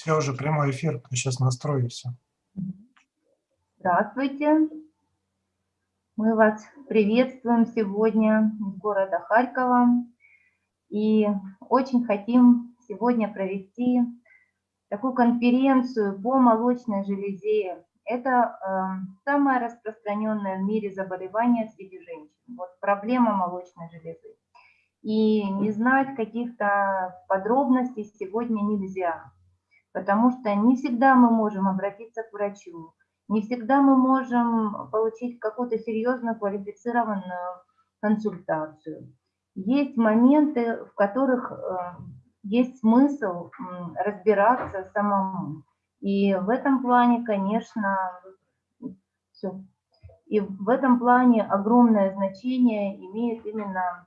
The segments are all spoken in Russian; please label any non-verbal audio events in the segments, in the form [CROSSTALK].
Все, уже прямой эфир, сейчас настрою все. Здравствуйте. Мы вас приветствуем сегодня из города Харькова. И очень хотим сегодня провести такую конференцию по молочной железе. Это э, самое распространенное в мире заболевание среди женщин. Вот проблема молочной железы. И не знать каких-то подробностей сегодня нельзя, потому что не всегда мы можем обратиться к врачу, не всегда мы можем получить какую-то серьезную квалифицированную консультацию. Есть моменты, в которых э, есть смысл разбираться самому. И в этом плане, конечно, все. И в этом плане огромное значение имеет именно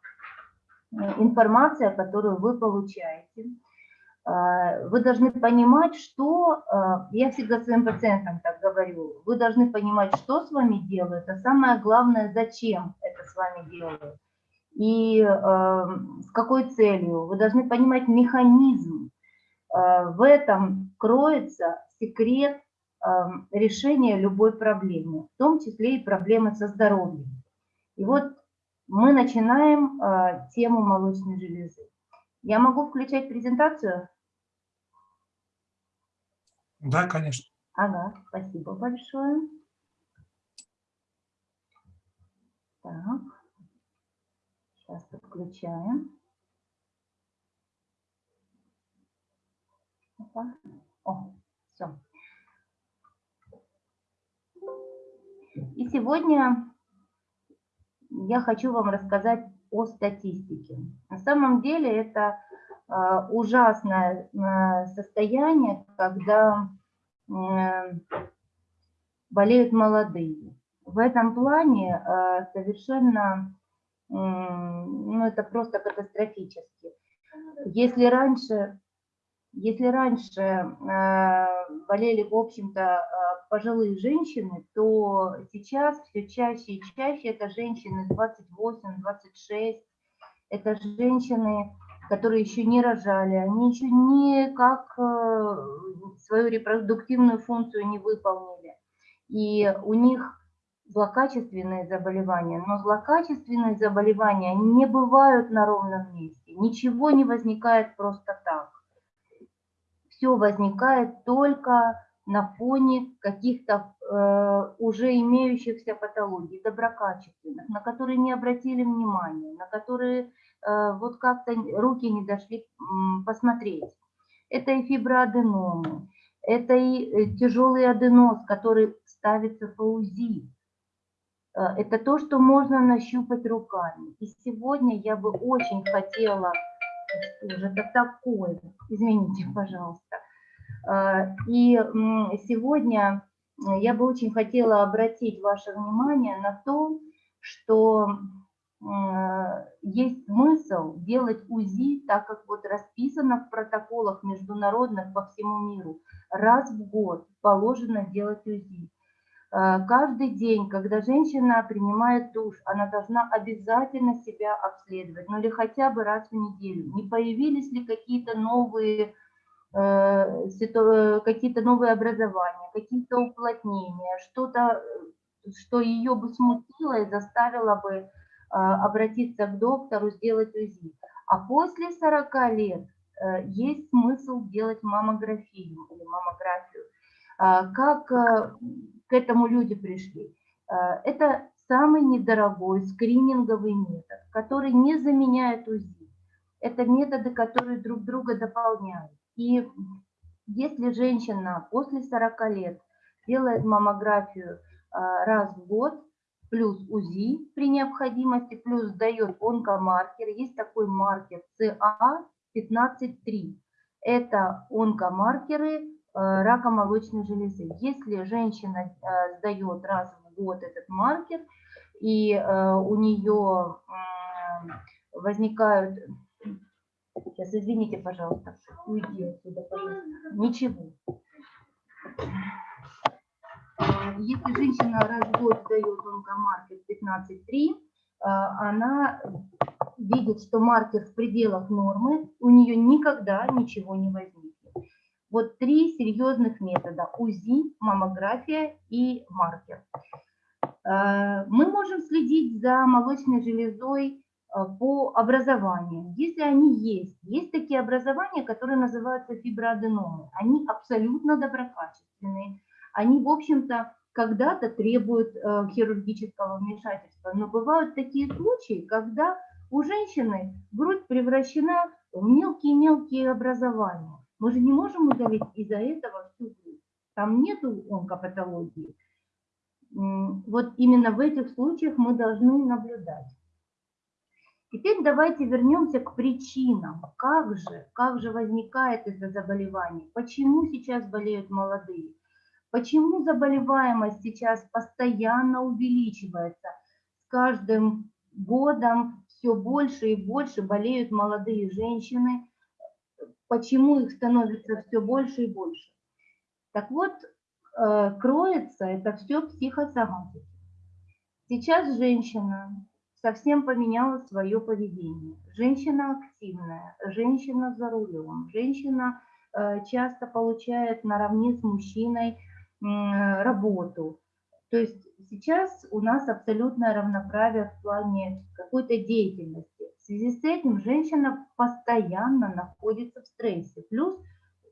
Э, информация, которую вы получаете. А, вы должны понимать, что, а, я всегда своим пациентам так говорю, вы должны понимать, что с вами делают, а самое главное, зачем это с вами делают и а, с какой целью. Вы должны понимать механизм. В этом кроется секрет решения любой проблемы, в том числе и проблемы со здоровьем. И вот мы начинаем э, тему молочной железы. Я могу включать презентацию? Да, конечно. Ага, спасибо большое. Так, сейчас подключаем. Опа. О, все. И сегодня я хочу вам рассказать о статистике. На самом деле это а, ужасное а, состояние, когда болеют молодые. В этом плане а, совершенно, ну это просто катастрофически. Если раньше если раньше э, болели, в общем-то, э, пожилые женщины, то сейчас все чаще и чаще это женщины 28-26, это женщины, которые еще не рожали, они еще никак э, свою репродуктивную функцию не выполнили. И у них злокачественные заболевания, но злокачественные заболевания не бывают на ровном месте, ничего не возникает просто так все возникает только на фоне каких-то э, уже имеющихся патологий, доброкачественных, на которые не обратили внимания, на которые э, вот как-то руки не дошли посмотреть. Это и фиброаденомы, это и э, тяжелый аденоз, который ставится по УЗИ. Э, это то, что можно нащупать руками. И сегодня я бы очень хотела уже это такое, извините, пожалуйста. А, и сегодня я бы очень хотела обратить ваше внимание на то, что есть смысл делать УЗИ, так как вот расписано в протоколах международных по всему миру. Раз в год положено делать УЗИ. Э, каждый день, когда женщина принимает душ, она должна обязательно себя обследовать, ну или хотя бы раз в неделю. Не появились ли какие-то новые, э, э, какие-то новые образования, какие-то уплотнения, что-то, что ее бы смутило и заставило бы обратиться к доктору, сделать УЗИ. А после 40 лет есть смысл делать маммографию или маммографию. Как к этому люди пришли. Э, это самый недорогой скрининговый метод, который не заменяет УЗИ. Это методы, которые друг друга дополняют. И если женщина после 40 лет делает маммографию э, раз в год, плюс УЗИ при необходимости, плюс дает онкомаркер, есть такой маркер CA15-3. Это онкомаркеры рака молочной железы. Если женщина э, сдает раз в год этот маркер, и э, у нее возникают... Сейчас, извините, пожалуйста, уйди отсюда, пожалуйста. Ничего. Если женщина раз в год сдает онкомаркер 15.3, она видит, что маркер в пределах нормы, у нее никогда ничего не возникнет. Вот три серьезных метода – УЗИ, маммография и маркер. Э, Мы можем следить за молочной железой э, по образованию, если они есть. Есть такие образования, которые называются фиброаденомы. Они абсолютно доброкачественные. Они, в общем-то, когда-то требуют э, хирургического вмешательства. Но бывают такие случаи, когда у женщины грудь превращена в мелкие-мелкие образования. Мы же не можем удалить из-за этого всю грудь. Там нету онкопатологии. Вот именно в этих случаях мы должны наблюдать. Теперь давайте вернемся к причинам. Как же, как же возникает это заболевание? Почему сейчас болеют молодые? Почему заболеваемость сейчас постоянно увеличивается? С каждым годом все больше и больше болеют молодые женщины. Почему их становится все больше и больше? Так вот, э, кроется это все психосоматикой. Сейчас женщина совсем поменяла свое поведение. Женщина активная, женщина за рулем, женщина э, часто получает наравне с мужчиной работу. То есть сейчас у нас абсолютное равноправие в плане какой-то деятельности. В связи с этим женщина постоянно находится в стрессе. Плюс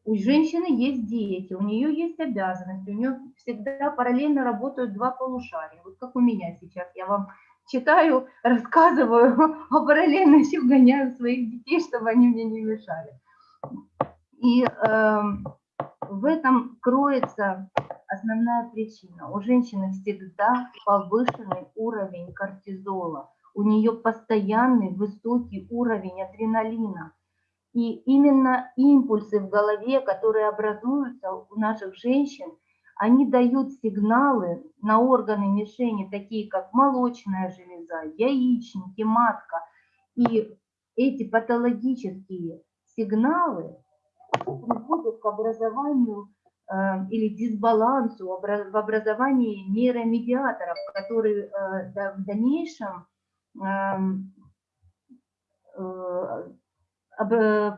у женщины есть дети, у нее есть обязанности, у нее всегда параллельно работают два полушария. Вот как у меня сейчас, я вам читаю, [LAUGHS] рассказываю, [LAUGHS] а параллельно еще гоняю своих детей, чтобы они мне не мешали. И эм, в этом кроется основная причина. У женщины всегда повышенный уровень кортизола, у нее постоянный высокий уровень адреналина. И именно импульсы в голове, которые образуются у наших женщин, они дают сигналы на органы мишени, такие как молочная железа, яичники, матка. И эти патологические сигналы приводят к образованию э, или дисбалансу в образовании нейромедиаторов, которые э, в дальнейшем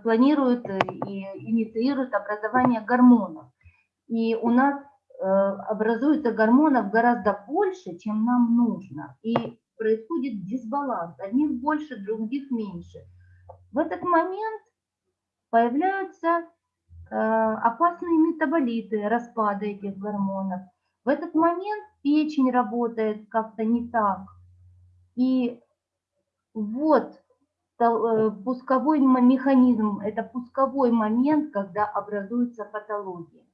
планируют э, и инициируют образование гормонов. И у нас э, образуется гормонов гораздо больше, чем нам нужно. И происходит дисбаланс. Одних больше, других меньше. В этот момент появляются э, опасные метаболиты распада этих гормонов. В этот момент печень работает как-то не так. И вот э, пусковой механизм, это пусковой момент, когда образуется патология.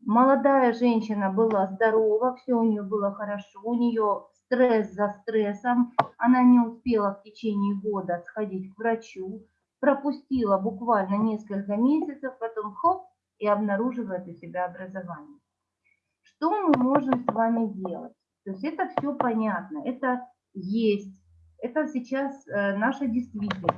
Молодая женщина была здорова, все у нее было хорошо, у нее стресс за стрессом, она не успела в течение года сходить к врачу, пропустила буквально несколько месяцев, потом хоп, и обнаруживает у себя образование. Что мы можем с вами делать? То есть это все понятно, это есть, это сейчас э, наша действительность.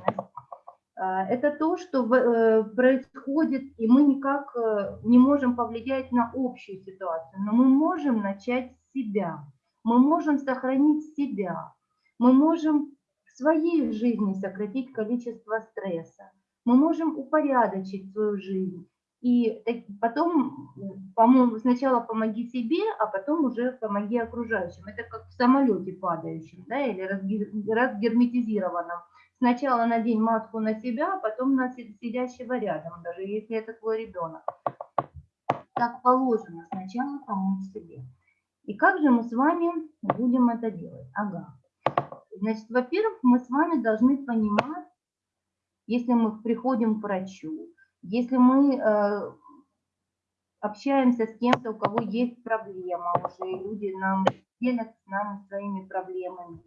Э, Это то, что э, происходит, и мы никак не можем повлиять на общую ситуацию, но мы можем начать с себя, мы можем сохранить себя, мы можем в своей жизни сократить количество стресса, мы можем упорядочить свою жизнь. И потом, по-моему, сначала помоги себе, а потом уже помоги окружающим. Это как в самолете падающем, да, или разгер- разгерметизированном. Сначала надень маску на себя, а потом на си- сидящего рядом, даже если это твой ребенок. Так положено, сначала помочь себе. И как же мы с вами будем это делать? Ага. Значит, во-первых, мы с вами должны понимать, если мы приходим к врачу, если мы э, общаемся с кем-то, у кого есть проблема уже, и люди нам делятся с нами своими проблемами,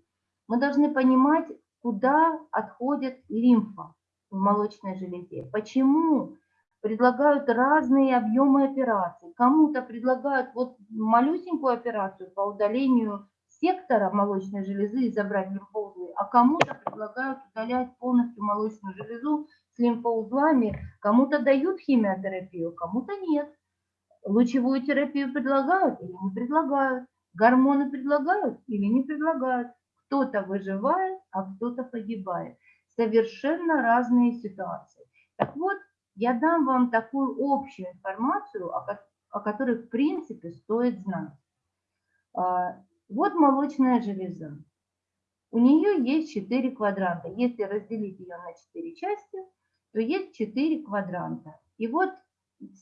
мы должны понимать, куда отходит лимфа в молочной железе. Почему предлагают разные объемы операций. Кому-то предлагают вот малюсенькую операцию по удалению сектора молочной железы и забрать лимфоузлы, а кому-то предлагают удалять полностью молочную железу лимфоузлами, кому-то дают химиотерапию, кому-то нет. Лучевую терапию предлагают или не предлагают, гормоны предлагают или не предлагают. Кто-то выживает, а кто-то погибает. Совершенно разные ситуации. Так вот, я дам вам такую общую информацию, о, ко- о которой, в принципе, стоит знать. А, Вот молочная железа. У нее есть 4 квадранта. Если разделить ее на 4 части, то есть 4 квадранта. И вот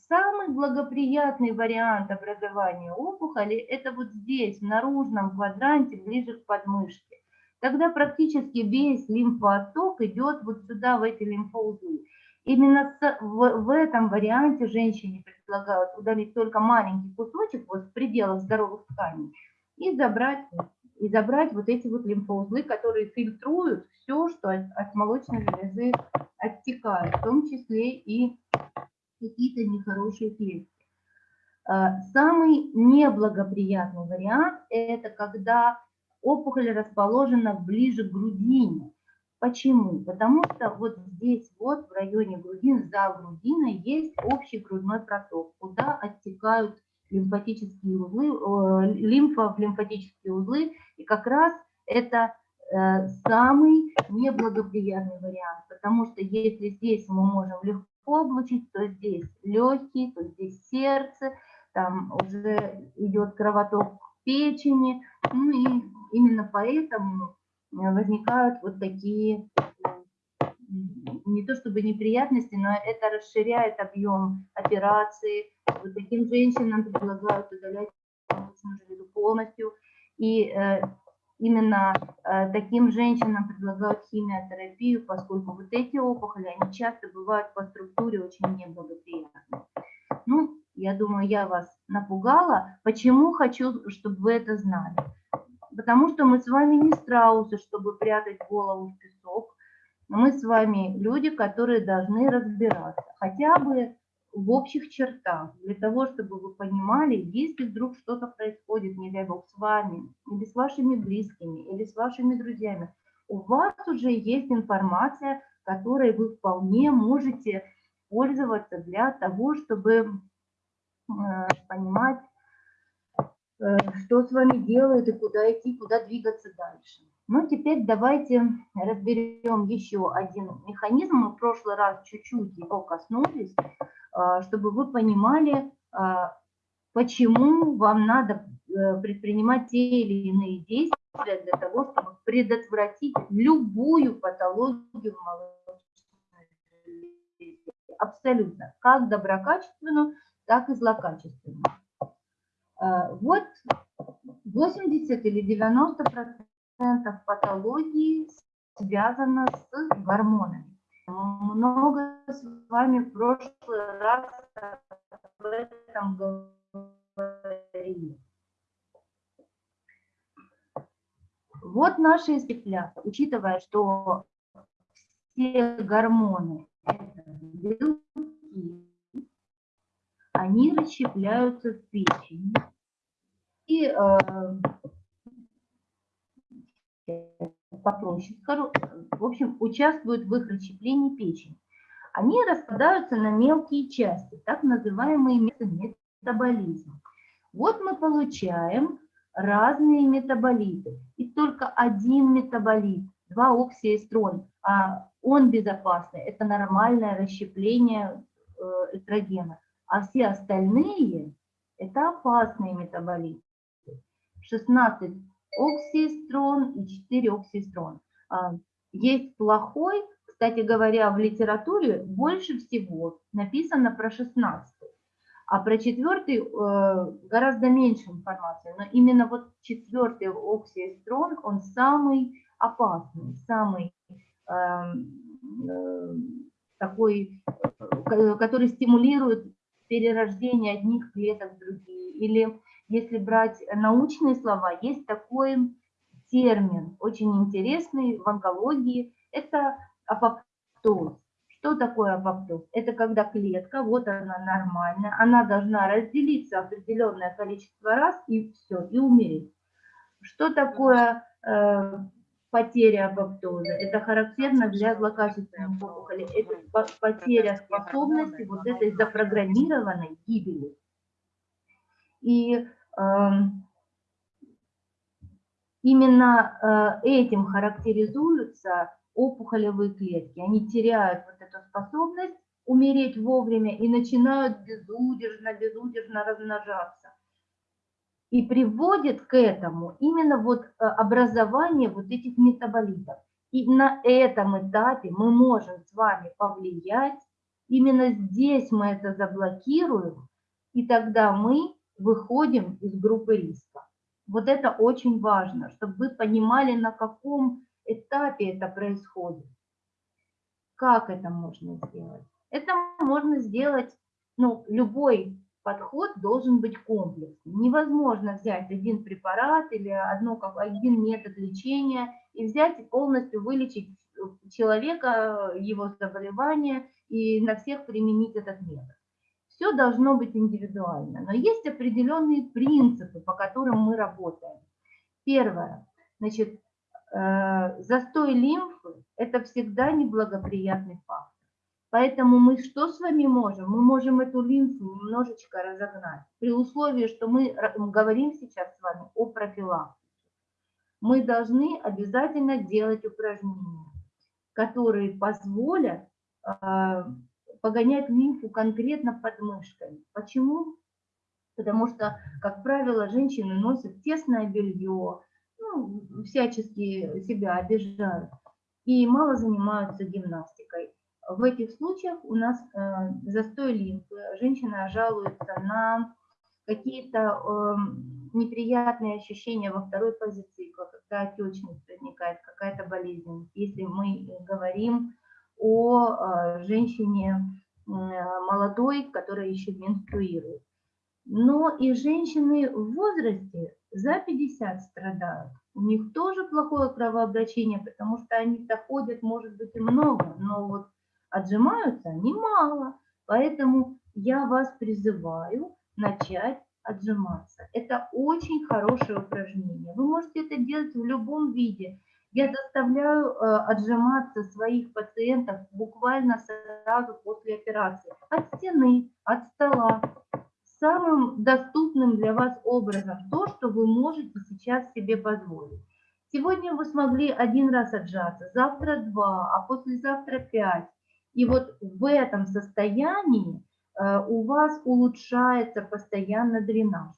самый благоприятный вариант образования опухоли – это вот здесь, в наружном квадранте, ближе к подмышке. Тогда практически весь лимфоотток идет вот сюда, в эти лимфоузлы. Именно в этом варианте женщине предлагают удалить только маленький кусочек вот в пределах здоровых тканей и забрать, и забрать вот эти вот лимфоузлы, которые фильтруют все, что от, от молочной железы оттекает, в том числе и какие-то нехорошие клетки. А, Самый неблагоприятный вариант – это когда опухоль расположена ближе к грудине. Почему? Потому что вот здесь вот в районе грудины, за грудиной есть общий грудной проток, куда оттекают лимфатические узлы, э, лимфа в лимфатические узлы, и как раз это э, самый неблагоприятный вариант, потому что если здесь мы можем легко облучить, то здесь легкие, то здесь сердце, там уже идет кровоток к печени, ну и именно поэтому э, возникают вот такие не то чтобы неприятности, но это расширяет объем операции. Вот таким женщинам предлагают удалять молочную железу полностью. И э, именно э, таким женщинам предлагают химиотерапию, поскольку вот эти опухоли, они часто бывают по структуре очень неблагоприятны. Ну, я думаю, я вас напугала. Почему хочу, чтобы вы это знали? Потому что мы с вами не страусы, чтобы прятать голову в песок. Мы с вами люди, которые должны разбираться, хотя бы в общих чертах, для того, чтобы вы понимали, если вдруг что-то происходит, не дай бог, с вами, или с вашими близкими, или с вашими друзьями, у вас уже есть информация, которой вы вполне можете пользоваться для того, чтобы э, понимать, э, что с вами делают и куда идти, куда двигаться дальше. Ну, теперь давайте разберем еще один механизм. Мы в прошлый раз чуть-чуть его коснулись, чтобы вы понимали, а, почему вам надо э, предпринимать те или иные действия для того, чтобы предотвратить любую патологию в молочной железе. Абсолютно. Как доброкачественную, так и злокачественную. А, Вот 80 или 90 процентов патологии связано с гормонами. Много с вами в прошлый раз об этом говорили. Вот наши исследования, учитывая, что все гормоны – белки, они расщепляются в печени. И э, скажу, в общем, участвуют в их расщеплении печени. Они распадаются на мелкие части, так называемый метаболизм. Вот мы получаем разные метаболиты. И только один метаболит, 2-оксиэстрон, а он безопасный, это нормальное расщепление э, эстрогена. А все остальные – это опасные метаболиты. 16 оксиэстрон и 4 оксиэстрон. А, Есть плохой, кстати говоря, в литературе больше всего написано про 16, а про четвертый э, гораздо меньше информации. Но именно вот четвертый оксиэстрон, он самый опасный, самый эм, э, такой, э, который стимулирует перерождение одних клеток в другие. Или если брать научные слова, есть такой термин, очень интересный в онкологии, это апоптоз. Что такое апоптоз? Это когда клетка, вот она нормальная, она должна разделиться определенное количество раз и все, и умереть. Что такое э, потеря апоптоза? Это характерно для злокачественных опухолей. Это по- потеря способности вот этой запрограммированной гибели. И именно э, этим характеризуются опухолевые клетки. Они теряют вот эту способность умереть вовремя и начинают безудержно, безудержно размножаться. И приводит к этому именно вот э, образование вот этих метаболитов. И на этом этапе мы можем с вами повлиять, именно здесь мы это заблокируем, и тогда мы выходим из группы риска. Вот это очень важно, чтобы вы понимали, на каком этапе это происходит. Как это можно сделать? Это можно сделать, ну, любой подход должен быть комплексным. Невозможно взять один препарат или одно, один метод лечения и взять и полностью вылечить человека, его заболевание и на всех применить этот метод. Все должно быть индивидуально, но есть определенные принципы, по которым мы работаем. Первое, значит, э, застой лимфы – это всегда неблагоприятный фактор. Поэтому мы что с вами можем? Мы можем эту лимфу немножечко разогнать. При условии, что мы говорим сейчас с вами о профилактике. Мы должны обязательно делать упражнения, которые позволят э, погонять лимфу конкретно под мышками. Почему? Потому что, как правило, женщины носят тесное белье, ну, всячески себя обижают и мало занимаются гимнастикой. В этих случаях у нас э, застой лимфы, женщина жалуется на какие-то э, неприятные ощущения во второй фазе цикла, когда отечность возникает, какая-то болезнь. Если мы говорим о э, женщине э, молодой, которая еще менструирует. Но и женщины в возрасте за 50 страдают. У них тоже плохое кровообращение, потому что они-то ходят, может быть, и много, но вот отжимаются они мало. Поэтому я вас призываю начать отжиматься. Это очень хорошее упражнение. Вы можете это делать в любом виде. Я заставляю э, отжиматься своих пациентов буквально сразу после операции. От стены, от стола. Самым доступным для вас образом то, что вы можете сейчас себе позволить. Сегодня вы смогли один раз отжаться, завтра два, а послезавтра пять. И вот в этом состоянии э, у вас улучшается постоянно дренаж.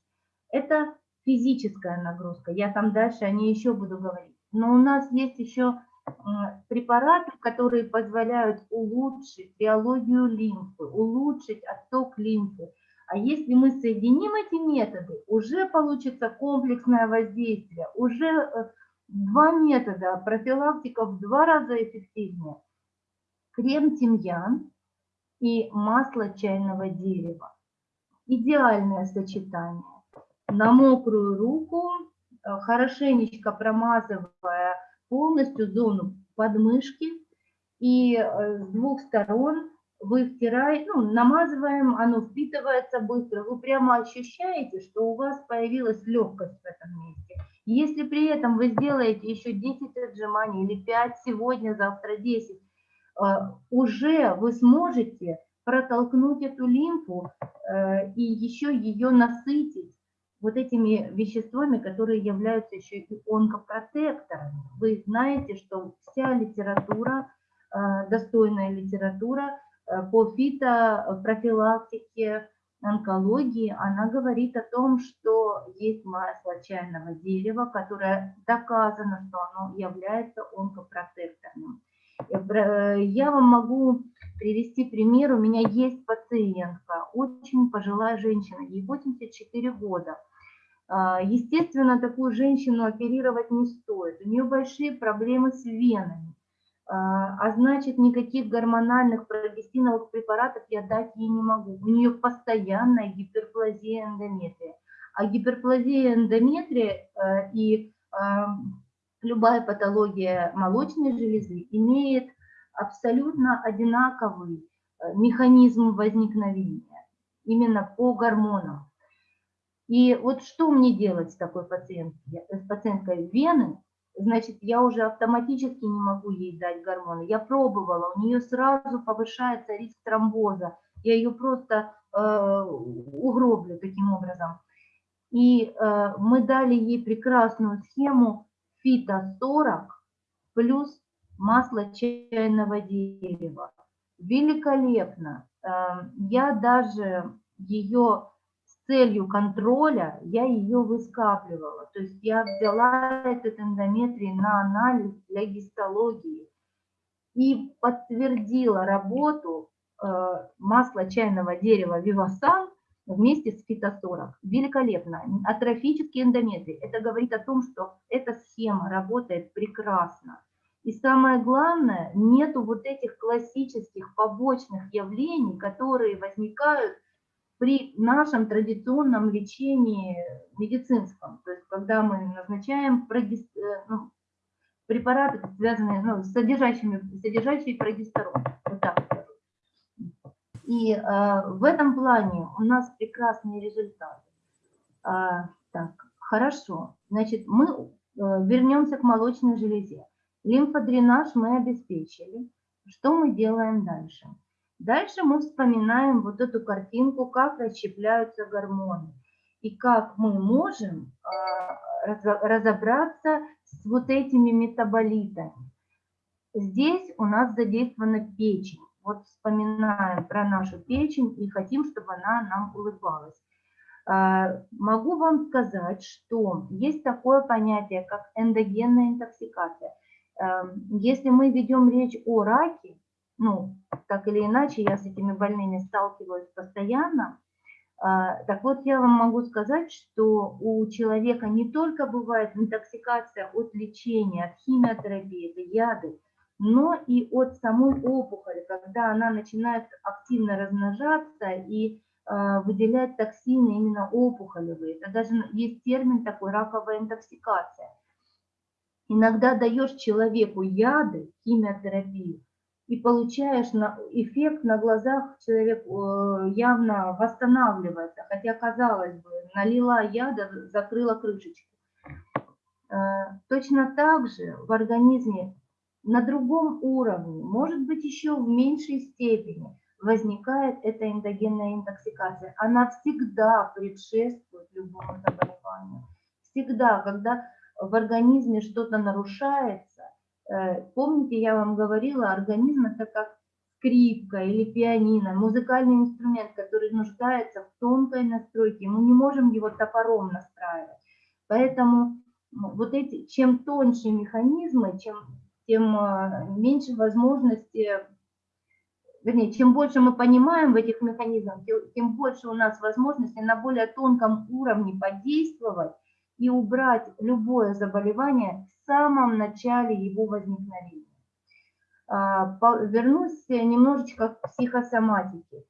Это физическая нагрузка, я там дальше о ней еще буду говорить. Но у нас есть еще препараты, которые позволяют улучшить биологию лимфы, улучшить отток лимфы. А если мы соединим эти методы, уже получится комплексное воздействие, уже э, два метода, профилактика в два раза эффективнее. Крем тимьян и масло чайного дерева. Идеальное сочетание. На мокрую руку хорошенечко промазывая полностью зону подмышки. И э, с двух сторон вы втираете, ну, намазываем, оно впитывается быстро. Вы прямо ощущаете, что у вас появилась легкость в этом месте. Если при этом вы сделаете еще 10 отжиманий или 5 сегодня, завтра 10, э, уже вы сможете протолкнуть эту лимфу и еще ее насытить вот этими веществами, которые являются еще и онкопротекторами. Вы знаете, что вся литература, э, достойная литература э, по фитопрофилактике, онкологии, она говорит о том, что есть масло чайного дерева, которое доказано, что оно является онкопротекторным. Э, я вам могу привести пример. У меня есть пациентка, очень пожилая женщина, ей 84 года. А, естественно, такую женщину оперировать не стоит. У нее большие проблемы с венами. А, а значит, никаких гормональных прогестиновых препаратов я дать ей не могу. У нее постоянная гиперплазия эндометрия. А гиперплазия эндометрия э, и любая патология молочной железы имеет абсолютно одинаковый э, механизм возникновения именно по гормонам. И вот что мне делать с такой пациенткой, с пациенткой вены? Значит, я уже автоматически не могу ей дать гормоны. Я пробовала, у нее сразу повышается риск тромбоза. Я ее просто э, угроблю таким образом. И э, мы дали ей прекрасную схему фито 40 плюс масло чайного дерева. великолепно. Э, Я даже ее целью контроля, я ее выскапливала. То есть я взяла этот эндометрий на анализ для гистологии и подтвердила работу э, масла чайного дерева Вивасан вместе с фитосорок. Великолепно. Атрофический эндометрий. Это говорит о том, что эта схема работает прекрасно. И самое главное, нету вот этих классических побочных явлений, которые возникают при нашем традиционном лечении медицинском. То есть когда мы назначаем э, ну, препараты, связанные ну, с содержащими, содержащие прогестерон. Вот. И э, в этом плане у нас прекрасные результаты. А, так, хорошо. Значит, мы э, вернемся к молочной железе. Лимфодренаж мы обеспечили. Что мы делаем дальше? Дальше мы вспоминаем вот эту картинку, как расщепляются гормоны и как мы можем а, разо- разобраться с вот этими метаболитами. Здесь у нас задействована печень. Вот вспоминаем про нашу печень и хотим, чтобы она нам улыбалась. А, Могу вам сказать, что есть такое понятие, как эндогенная интоксикация. Эм, Если мы ведем речь о раке, ну, так или иначе, я с этими больными сталкиваюсь постоянно, а, так вот, я вам могу сказать, что у человека не только бывает интоксикация от лечения, от химиотерапии, это яды, но и от самой опухоли, когда она начинает активно размножаться и а, выделять токсины именно опухолевые. Это даже есть термин такой раковая интоксикация. Иногда даешь человеку яды, химиотерапию, и получаешь на, эффект на глазах, человек э, явно восстанавливается, хотя, казалось бы, налила яда, закрыла крышечку. Э, Точно так же в организме на другом уровне, может быть, еще в меньшей степени, возникает эта эндогенная интоксикация. Она всегда предшествует любому заболеванию. Всегда, когда в организме что-то нарушается, помните, я вам говорила, организм это как скрипка или пианино, музыкальный инструмент, который нуждается в тонкой настройке. Мы не можем его топором настраивать. Поэтому вот эти, чем тоньше механизмы, чем, тем э, меньше возможности вернее, чем больше мы понимаем в этих механизмах, тем, больше у нас возможностей на более тонком уровне подействовать и убрать любое заболевание самом начале его возникновения. А, Вернусь немножечко к психосоматике.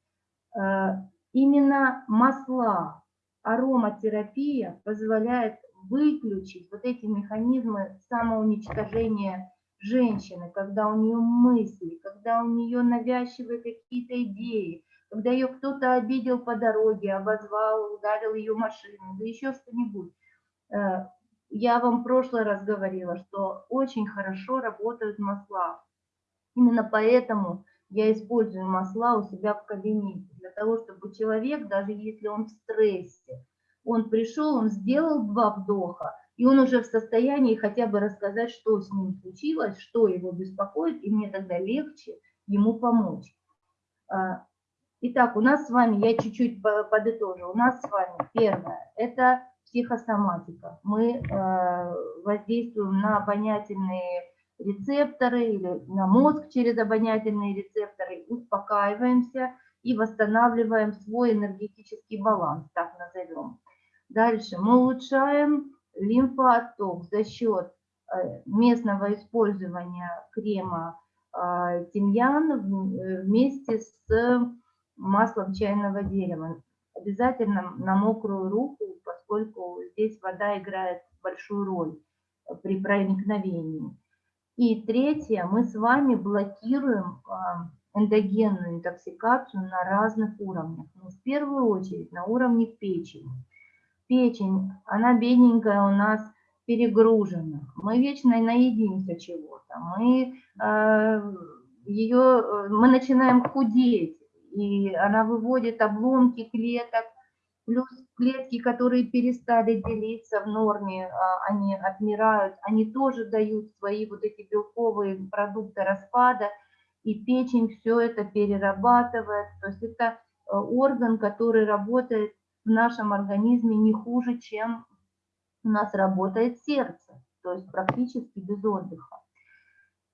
А, Именно масла, ароматерапия позволяет выключить вот эти механизмы самоуничтожения женщины, когда у нее мысли, когда у нее навязчивые какие-то идеи, когда ее кто-то обидел по дороге, обозвал, ударил ее машину, да еще что-нибудь. Я вам в прошлый раз говорила, что очень хорошо работают масла. Именно поэтому я использую масла у себя в кабинете, для того, чтобы человек, даже если он в стрессе, он пришел, он сделал два вдоха, и он уже в состоянии хотя бы рассказать, что с ним случилось, что его беспокоит, и мне тогда легче ему помочь. А, Итак, у нас с вами, я чуть-чуть по- подытожу, у нас с вами первое, это психосоматика. Мы э, воздействуем на обонятельные рецепторы или на мозг через обонятельные рецепторы, успокаиваемся и восстанавливаем свой энергетический баланс, так назовем. Дальше мы улучшаем лимфоотток за счет э, местного использования крема э, тимьян вместе с маслом чайного дерева. Обязательно на мокрую руку, поскольку здесь вода играет большую роль э, при проникновении. И третье, мы с вами блокируем а, эндогенную интоксикацию на разных уровнях. Ну, в первую очередь на уровне печени. Печень, она бедненькая у нас перегружена. Мы вечно наедимся чего-то. Мы, э, ее, э, мы начинаем худеть, и она выводит обломки клеток, плюс клетки, которые перестали делиться в норме, а, они отмирают, они тоже дают свои вот эти белковые продукты распада. и печень все это перерабатывает. То есть это э, орган, который работает в нашем организме не хуже, чем у нас работает сердце, то есть практически без отдыха.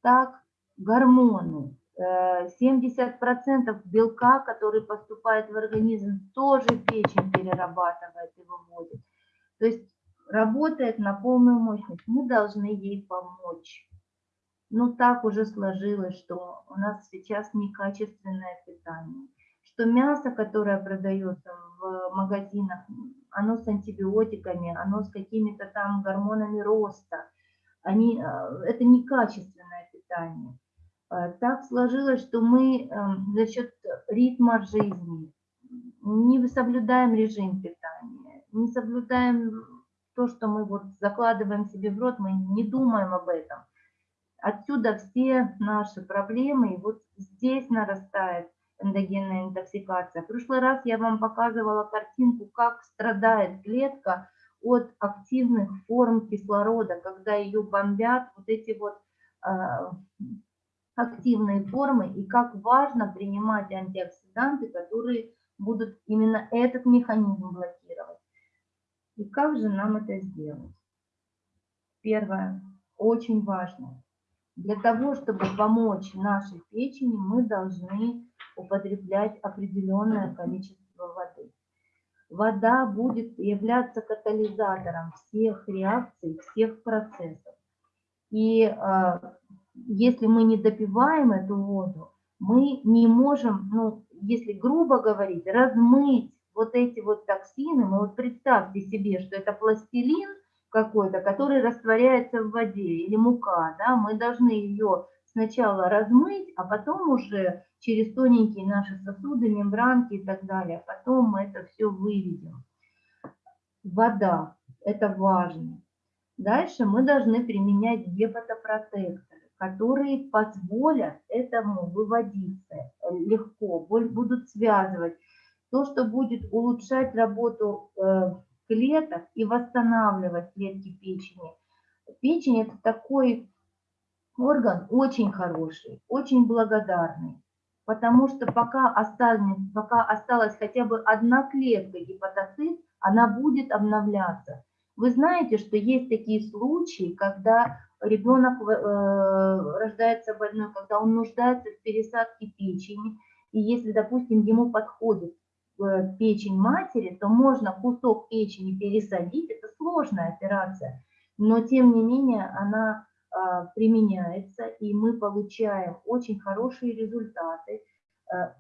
Так, гормоны. 70% э, белка, который поступает в организм, тоже печень перерабатывает и выводит. То есть работает на полную мощность. Мы должны ей помочь. Ну, так уже сложилось, что у нас сейчас некачественное питание. Что мясо, которое продается в магазинах, оно с антибиотиками, оно с какими-то там гормонами роста. Они, э, это некачественное питание. Э, так сложилось, что мы эм, за счет ритма жизни не соблюдаем режим питания, не соблюдаем то, что мы вот закладываем себе в рот, мы не думаем об этом. Отсюда все наши проблемы, и вот здесь нарастает эндогенная интоксикация. В прошлый раз я вам показывала картинку, как страдает клетка от активных форм кислорода, когда ее бомбят вот эти вот э, активные формы, и как важно принимать антиоксиданты, которые будут именно этот механизм блокировать. И как же нам это сделать? Первое, очень важно. Для того, чтобы помочь нашей печени, мы должны употреблять определенное количество воды. Вода будет являться катализатором всех реакций, всех процессов. И э, если мы не допиваем эту воду, мы не можем, ну, если грубо говорить, размыть вот эти вот токсины. Ну, вот представьте себе, что это пластилин какой-то, который растворяется в воде, или мука, да, мы должны ее сначала размыть, а потом уже через тоненькие наши сосуды, мембранки и так далее, потом мы это все выведем. Вода, это важно. Дальше мы должны применять гепатопротекторы, которые позволят этому выводиться легко, будут связывать то, что будет улучшать работу э, клеток и восстанавливать клетки печени. Печень – это такой орган очень хороший, очень благодарный, потому что пока, останется, пока осталась хотя бы одна клетка гепатоцит, она будет обновляться. Вы знаете, что есть такие случаи, когда ребенок э, рождается больной, когда он нуждается в пересадке печени, и если, допустим, ему подходит э, печень матери, то можно кусок печени пересадить, это сложная операция, но тем не менее она э, применяется, и мы получаем очень хорошие результаты,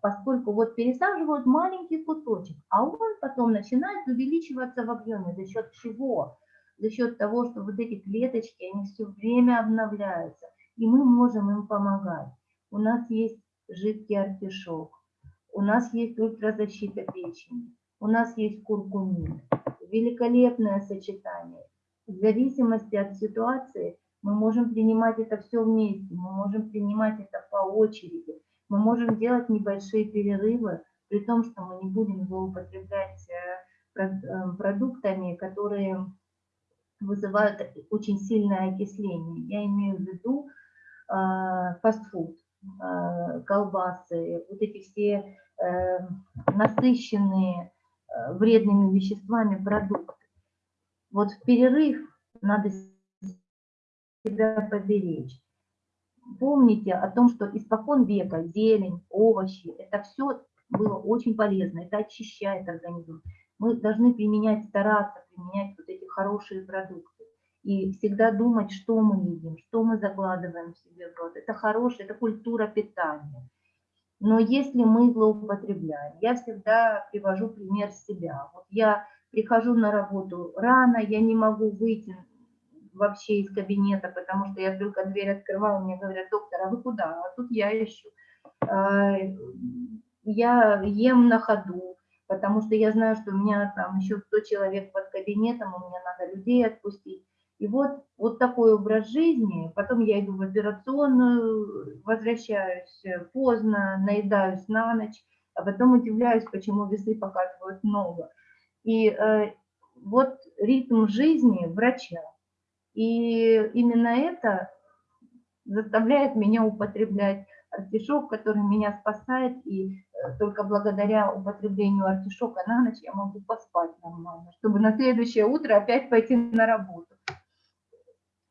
поскольку вот пересаживают маленький кусочек, а он потом начинает увеличиваться в объеме. За счет чего? За счет того, что вот эти клеточки, они все время обновляются, и мы можем им помогать. У нас есть жидкий артишок, у нас есть ультразащита печени, у нас есть куркумин. Великолепное сочетание. В зависимости от ситуации мы можем принимать это все вместе, мы можем принимать это по очереди. Мы можем делать небольшие перерывы, при том, что мы не будем злоупотреблять э, э, продуктами, которые вызывают очень сильное окисление. Я имею в виду э, фастфуд, колбасы, вот эти все насыщенные вредными веществами продукты. Вот в перерыв надо себя поберечь помните о том, что испокон века зелень, овощи, это все было очень полезно, это очищает организм. Мы должны применять, стараться применять вот эти хорошие продукты. И всегда думать, что мы едим, что мы закладываем себе в рот. Это хорошая, это культура питания. Но если мы злоупотребляем, я всегда привожу пример себя. Вот я прихожу на работу рано, я не могу выйти вообще из кабинета, потому что я только дверь открываю, мне говорят, доктор, а вы куда? А тут я ищу. А, я ем на ходу, потому что я знаю, что у меня там еще 100 человек под кабинетом, у меня надо людей отпустить. И вот, вот такой образ жизни, потом я иду в операционную, возвращаюсь поздно, наедаюсь на ночь, а потом удивляюсь, почему весы показывают много. И э, вот ритм жизни врача. И именно это заставляет меня употреблять артишок, который меня спасает, и э, только благодаря употреблению артишока на ночь я могу поспать нормально, чтобы на следующее утро опять пойти на работу.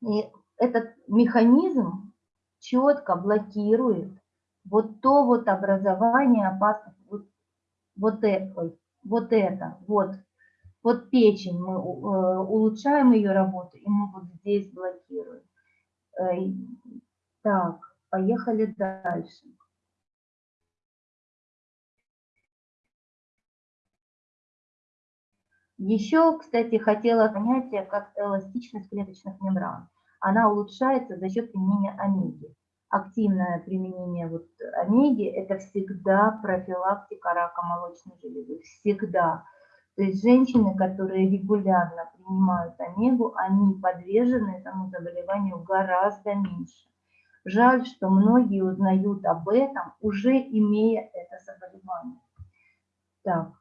И этот механизм четко блокирует вот то вот образование опасных, вот, вот, это, вот это, вот, вот печень, мы э, улучшаем ее работу, и мы вот здесь блокируем. Э, так, поехали дальше. Еще, кстати, хотела понятие, как эластичность клеточных мембран. Она улучшается за счет применения омеги. Активное применение вот омеги – это всегда профилактика рака молочной железы. Всегда. То есть женщины, которые регулярно принимают омегу, они подвержены этому заболеванию гораздо меньше. Жаль, что многие узнают об этом, уже имея это заболевание. Так,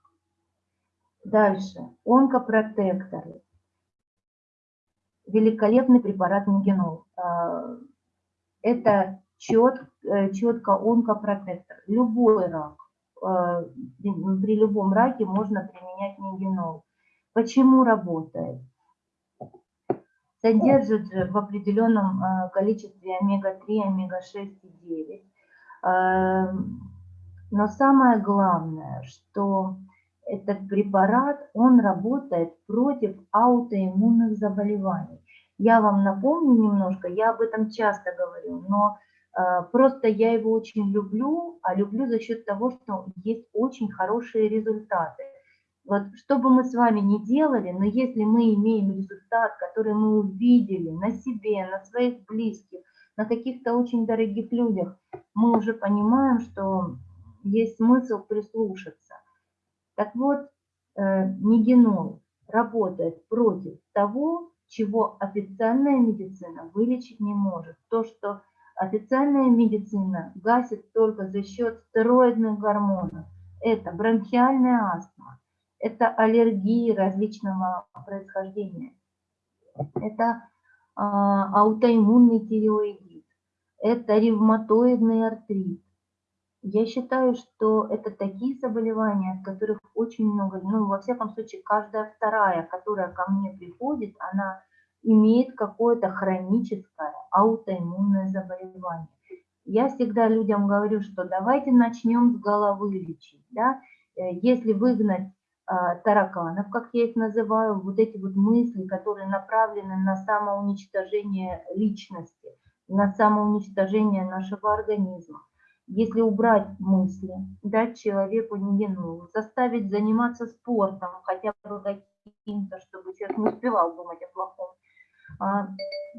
дальше. Онкопротекторы. Великолепный препарат Мегенол. А, это чет, э, четко онкопротектор. Любой рак, а, при любом раке можно применять Мегенол. Почему работает? содержит в определенном э, количестве омега-3, омега-6 и 9. Эм, но самое главное, что этот препарат, он работает против аутоиммунных заболеваний. Я вам напомню немножко, я об этом часто говорю, но э, просто я его очень люблю, а люблю за счет того, что есть очень хорошие результаты. Вот что бы мы с вами ни делали, но если мы имеем результат, который мы увидели на себе, на своих близких, на каких-то очень дорогих людях, мы уже понимаем, что есть смысл прислушаться. Так вот, э, мигенол работает против того, чего официальная медицина вылечить не может. То, что официальная медицина гасит только за счет стероидных гормонов. Это бронхиальная астма, это аллергии различного происхождения, это а, аутоиммунный тиреоидит, это ревматоидный артрит. Я считаю, что это такие заболевания, от которых очень много, ну, во всяком случае, каждая вторая, которая ко мне приходит, она имеет какое-то хроническое аутоиммунное заболевание. Я всегда людям говорю, что давайте начнем с головы лечить. Да? Э, если выгнать а, тараканов, как я их называю, вот эти вот мысли, которые направлены на самоуничтожение личности, на самоуничтожение нашего организма. Если убрать мысли, дать человеку невинную, заставить заниматься спортом, хотя бы каким-то, чтобы человек не успевал думать о плохом. А,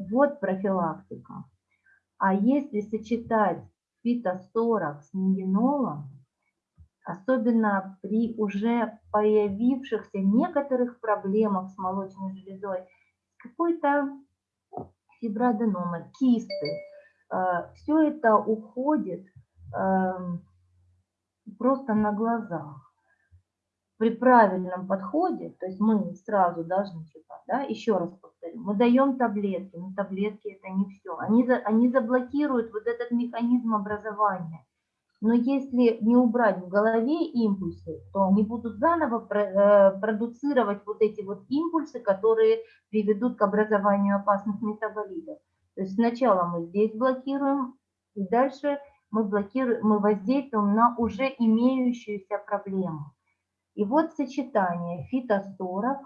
вот профилактика. А если сочетать фитосторок с нигенолом, особенно при уже появившихся некоторых проблемах с молочной железой, какой-то фиброаденома, кисты. Э, Все это уходит просто на глазах. При правильном подходе, то есть мы сразу должны читать, да, еще раз повторю, мы даем таблетки, но таблетки это не все. Они, они заблокируют вот этот механизм образования. Но если не убрать в голове импульсы, то они будут заново э, продуцировать вот эти вот импульсы, которые приведут к образованию опасных метаболитов. То есть сначала мы здесь блокируем, и дальше мы, блокируем, мы воздействуем на уже имеющуюся проблему. И вот сочетание фитосторов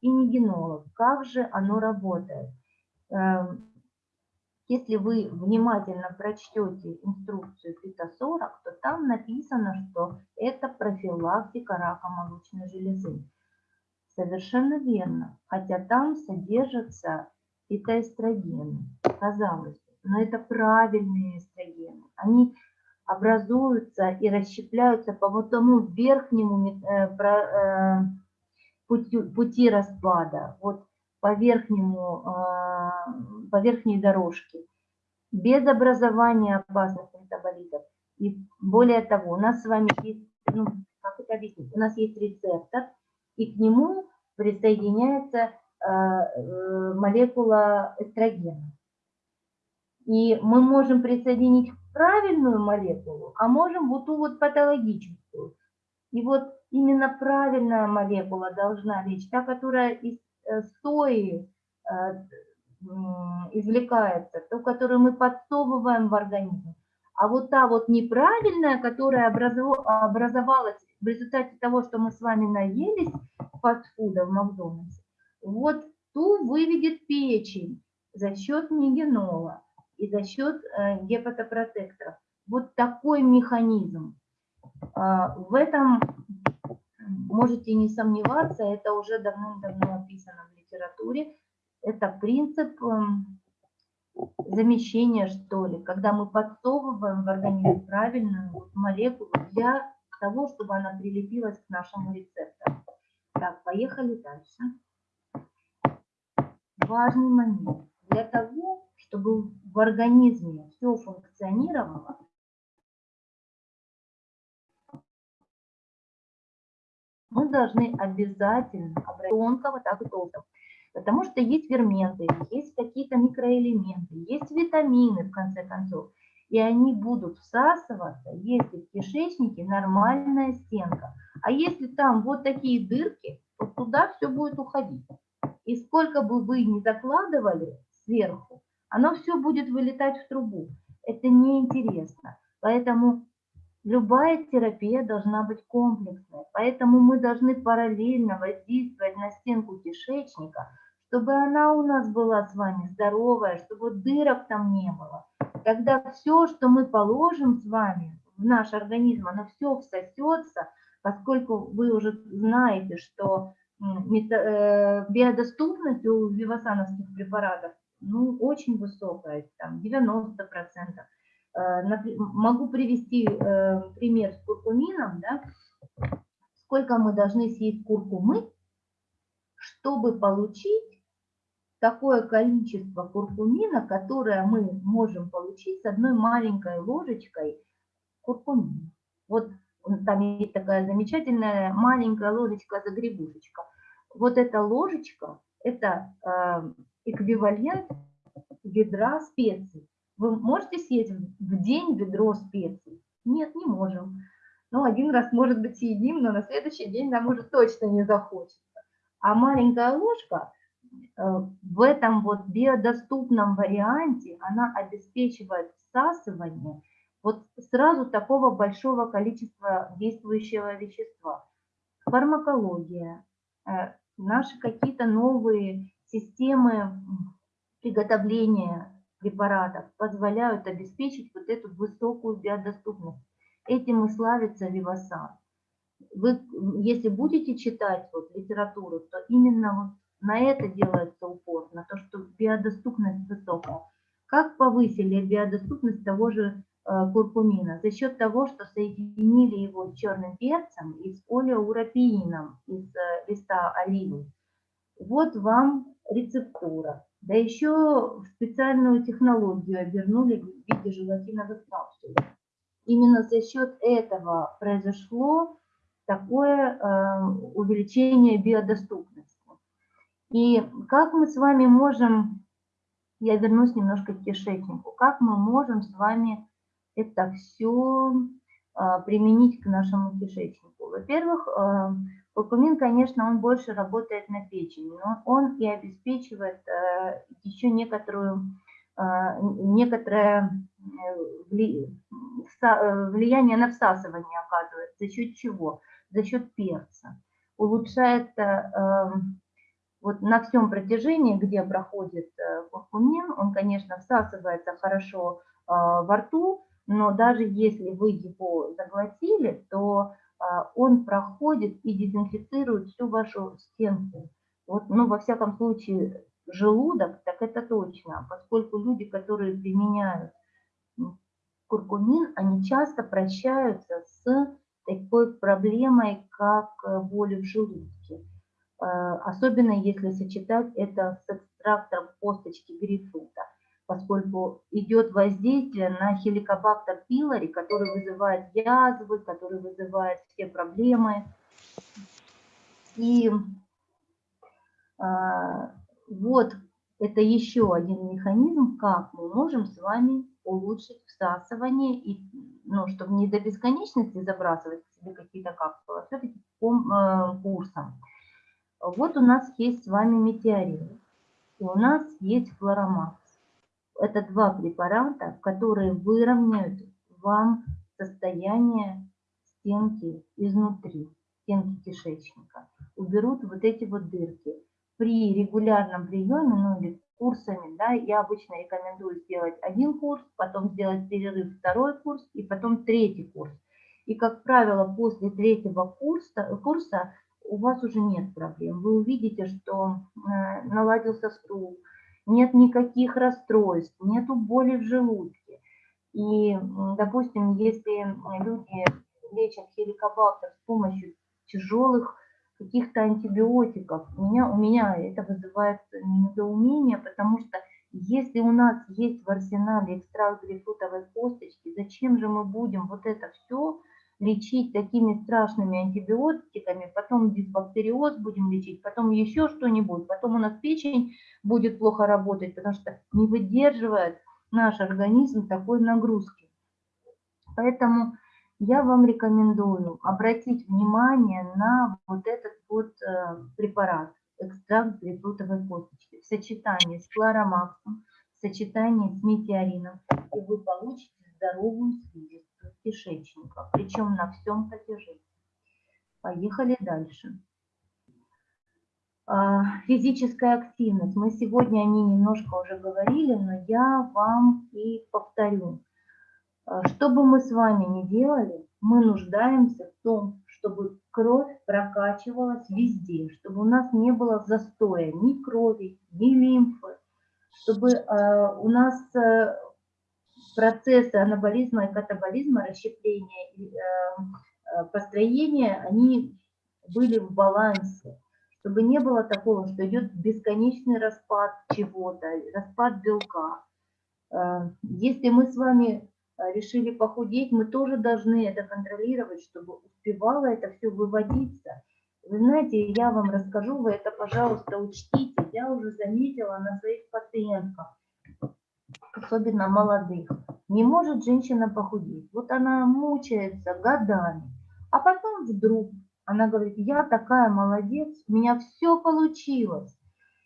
и нигенолов, как же оно работает. Эм, если вы внимательно прочтете инструкцию ФИТО-40, то там написано, что это профилактика рака молочной железы. Совершенно верно, хотя там содержатся фитоэстрогены, казалось бы, но это правильные эстрогены. Они образуются и расщепляются по вот тому верхнему э, э, пути, пути распада. Вот по, верхнему, а, по верхней дорожке, без образования опасных метаболитов. И более того, у нас с вами есть, ну, как это объяснить, у нас есть рецептор, и к нему присоединяется э, молекула эстрогена. И мы можем присоединить правильную молекулу, а можем вот ту вот патологическую. И вот именно правильная молекула должна лечь, та, которая из э, сои э, извлекается, ту, которую мы подсовываем в организм. А вот та вот неправильная, которая образовалась в результате того, что мы с вами наелись фастфуда в Макдональдсе, вот ту выведет печень за счет нигенола и за счет э, гепатопротекторов. Вот такой механизм. А, в этом можете не сомневаться, это уже давным-давно описано в литературе. Это принцип эм, замещения, что ли, когда мы подсовываем в организм правильную молекулу для того, чтобы она прилепилась к нашему рецептору. Так, поехали дальше. Важный момент. Для того, чтобы в организме все функционировало, мы должны обязательно обратить тонкого, так и. Потому что есть ферменты, есть какие-то микроэлементы, есть витамины, в конце концов. И они будут всасываться, если в кишечнике нормальная стенка. А если там вот такие дырки, то туда все будет уходить. И сколько бы вы ни закладывали сверху, оно все будет вылетать в трубу. Это неинтересно. Поэтому любая терапия должна быть комплексной. Поэтому мы должны параллельно воздействовать на стенку кишечника, чтобы она у нас была с вами здоровая, чтобы дырок там не было. Тогда все, что мы положим с вами в наш организм, оно все всосется, поскольку вы уже знаете, что э, биодоступность у вивасановских препаратов ну, очень высокая, там 90%. Э, могу привести э, пример с куркумином, да, сколько мы должны съесть куркумы, чтобы получить такое количество куркумина, которое мы можем получить с одной маленькой ложечкой куркумина. Вот там есть такая замечательная маленькая ложечка загребушечка. Вот эта ложечка – это э, эквивалент ведра специй. Вы можете съесть в день ведро специй? Нет, не можем. Ну, один раз, может быть, съедим, но на следующий день нам уже точно не захочется. А маленькая ложка Э, в этом вот биодоступном варианте она обеспечивает всасывание вот сразу такого большого количества действующего вещества. Фармакология, э, наши какие-то новые системы приготовления препаратов позволяют обеспечить вот эту высокую биодоступность. Этим и славится Вивасан. Вы, если будете читать вот литературу, то именно вот на это делается упор, на то, что биодоступность высокая. Как повысили биодоступность того же э, куркумина? За счет того, что соединили его с черным перцем и с олеурапиином из э, листа оливы. Вот вам рецептура. Да еще в специальную технологию обернули в виде желатиновых капсул. Именно за счет этого произошло такое э, увеличение биодоступности. И как мы с вами можем, я вернусь немножко к кишечнику, как мы можем с вами это все а, применить к нашему кишечнику? Во-первых, а, куркумин, конечно, он больше работает на печени, но он и обеспечивает а, еще некоторую, некоторое э, влияние на всасывание оказывает. За счет чего? За счет перца. Улучшает вот на всем протяжении, где проходит э, куркумин, он, конечно, всасывается хорошо э, во рту, но даже если вы его заглотили, то э, он проходит и дезинфицирует всю вашу стенку. Вот, ну, во всяком случае, желудок, так это точно, поскольку люди, которые применяют куркумин, они часто прощаются с такой проблемой, как боли в желудке. Э, особенно если сочетать это с экстрактом косточки грейпфрута, поскольку идет воздействие на хеликобактер пилори, который вызывает язвы, который вызывает все проблемы. И э, вот это еще один механизм, как мы можем с вами улучшить всасывание, и, ну, чтобы не до бесконечности забрасывать себе какие-то капсулы, а все-таки э, курсом. Вот у нас есть с вами метеорит, и у нас есть флоромакс. Это два препарата, которые выровняют вам состояние стенки изнутри, стенки кишечника. Уберут вот эти вот дырки. При регулярном приеме, ну или курсами, да, я обычно рекомендую сделать один курс, потом сделать перерыв второй курс и потом третий курс. И, как правило, после третьего курса, курса у вас уже нет проблем. Вы увидите, что э, наладился стул, нет никаких расстройств, нету боли в желудке. И, допустим, если люди лечат хеликобактер с помощью тяжелых каких-то антибиотиков, у меня, у меня это вызывает недоумение, потому что если у нас есть в арсенале экстракт грейпфрутовой косточки, зачем же мы будем вот это все лечить такими страшными антибиотиками, потом дисбактериоз будем лечить, потом еще что-нибудь, потом у нас печень будет плохо работать, потому что не выдерживает наш организм такой нагрузки. Поэтому я вам рекомендую обратить внимание на вот этот вот э, препарат, экстракт грейпфрутовой косточки в сочетании с хлоромаксом, в сочетании с метеорином, и вы получите здоровую слизистую кишечника, причем на всем протяжении. Поехали дальше. А, физическая активность. Мы сегодня о ней немножко уже говорили, но я вам и повторю. А, что бы мы с вами ни делали, мы нуждаемся в том, чтобы кровь прокачивалась везде, чтобы у нас не было застоя ни крови, ни лимфы, чтобы э, у нас э, процессы анаболизма и катаболизма, расщепления и э, э, построения, они были в балансе, чтобы не было такого, что идет бесконечный распад чего-то, распад белка. Э, если мы с вами решили похудеть, мы тоже должны это контролировать, чтобы успевало это все выводиться. Вы знаете, я вам расскажу, вы это, пожалуйста, учтите. Я уже заметила на своих пациентках, особенно молодых. Не может женщина похудеть. Вот она мучается годами. А потом вдруг она говорит, я такая молодец, у меня все получилось.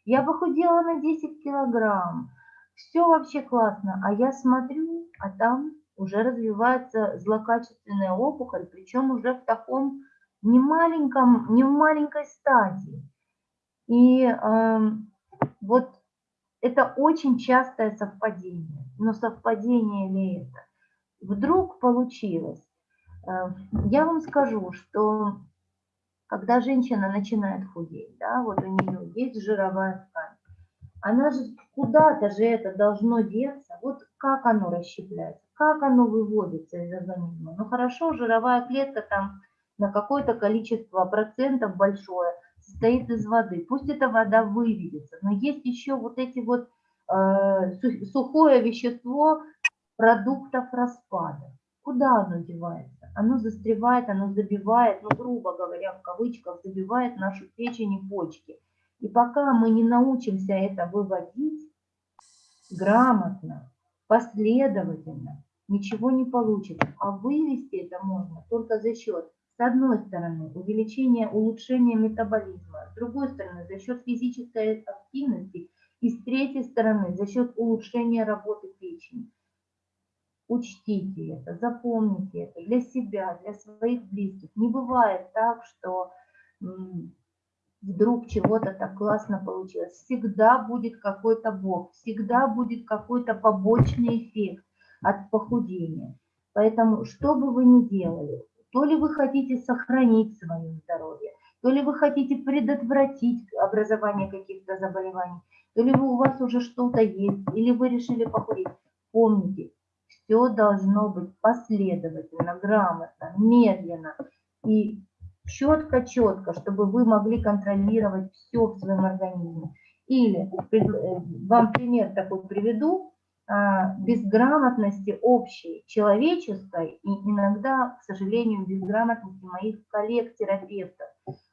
Я похудела на 10 килограмм. Все вообще классно. А я смотрю, а там уже развивается злокачественная опухоль, причем уже в таком не маленьком, не в маленькой стадии. И э, вот это очень частое совпадение. Но совпадение ли это? Вдруг получилось. Э, я вам скажу, что когда женщина начинает худеть, да, вот у нее есть жировая ткань, она же куда-то же это должно деться. Вот как оно расщепляется, как оно выводится из организма. Ну хорошо, жировая клетка там на какое-то количество процентов большое – состоит из воды. Пусть эта вода выведется, но есть еще вот эти вот э, сухое вещество продуктов распада. Куда оно девается? Оно застревает, оно забивает, ну, грубо говоря, в кавычках, забивает нашу печень и почки. И пока мы не научимся это выводить грамотно, последовательно, ничего не получится. А вывести это можно только за счет с одной стороны, увеличение, улучшение метаболизма, с другой стороны, за счет физической активности, и с третьей стороны, за счет улучшения работы печени. Учтите это, запомните это для себя, для своих близких. Не бывает так, что вдруг чего-то так классно получилось. Всегда будет какой-то бог, всегда будет какой-то побочный эффект от похудения. Поэтому, что бы вы ни делали, то ли вы хотите сохранить свое здоровье, то ли вы хотите предотвратить образование каких-то заболеваний, то ли у вас уже что-то есть, или вы решили похудеть. Помните, все должно быть последовательно, грамотно, медленно и четко-четко, чтобы вы могли контролировать все в своем организме. Или э, вам пример такой приведу. А, безграмотности общей, человеческой и иногда, к сожалению, безграмотности моих коллег-терапевтов.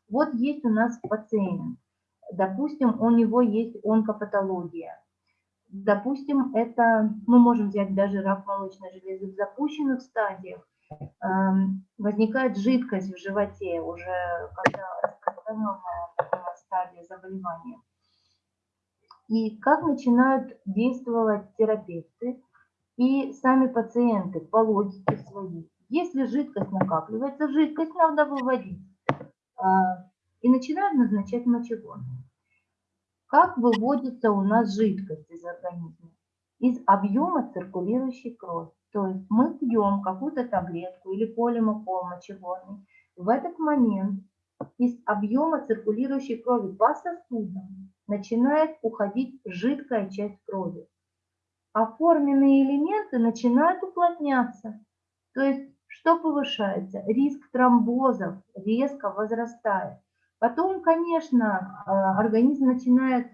Вот есть у нас пациент. Допустим, у него есть онкопатология. Допустим, это, мы можем взять даже рак молочной железы в запущенных стадиях. Эм, возникает жидкость в животе уже, когда распространенная стадия заболевания. И как начинают действовать терапевты и сами пациенты по логике своей. Если жидкость накапливается, жидкость надо выводить. А, и начинают назначать мочегонные. Как выводится у нас жидкость из организма? Из объема циркулирующей крови. То есть мы пьем какую-то таблетку или полимокол мочегонный. В этот момент из объема циркулирующей крови по сосудам начинает уходить жидкая часть крови. А форменные элементы начинают уплотняться. То есть что повышается? Риск тромбозов резко возрастает. Потом, конечно, а, организм начинает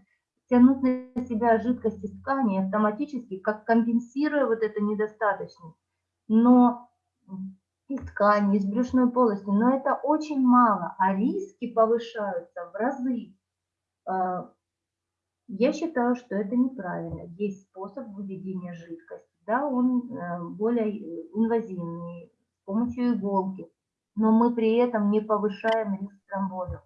тянуть на себя жидкость из ткани автоматически, как компенсируя вот это недостаточность. Но из ткани, из брюшной полости, но это очень мало, а риски повышаются в разы. Я считаю, что это неправильно. Есть способ выведения жидкости. Да, он э, более инвазивный, с помощью иголки, но мы при этом не повышаем риск тромбозов.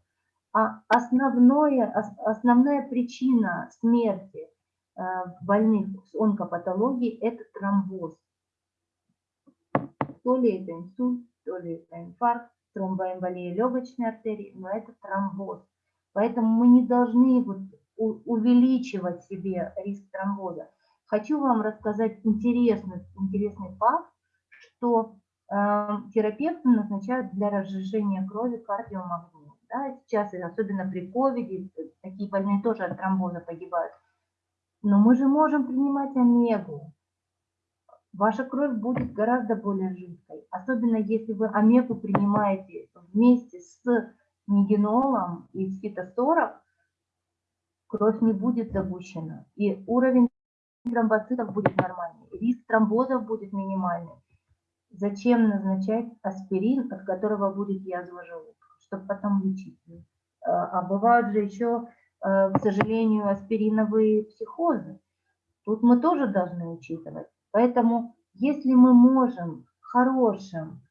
А основное, основная причина смерти э, больных с онкопатологией – это тромбоз. То ли это инсульт, то ли это инфаркт, тромбоэмболия легочной артерии, но это тромбоз. Поэтому мы не должны вот увеличивать себе риск тромбоза. Хочу вам рассказать интересный, интересный факт, что э, терапевты назначают для разжижения крови кардиомагнит. Да, сейчас, особенно при ковиде, такие больные тоже от тромбоза погибают. Но мы же можем принимать омегу. Ваша кровь будет гораздо более жидкой. Особенно если вы омегу принимаете вместе с нигенолом и с фитосорок, кровь не будет загущена. И уровень тромбоцитов будет нормальный. Риск тромбозов будет минимальный. Зачем назначать аспирин, от которого будет язва желудка? чтобы потом лечить. А, а бывают же еще, э, к сожалению, аспириновые психозы. Тут мы тоже должны учитывать. Поэтому, если мы можем хорошим,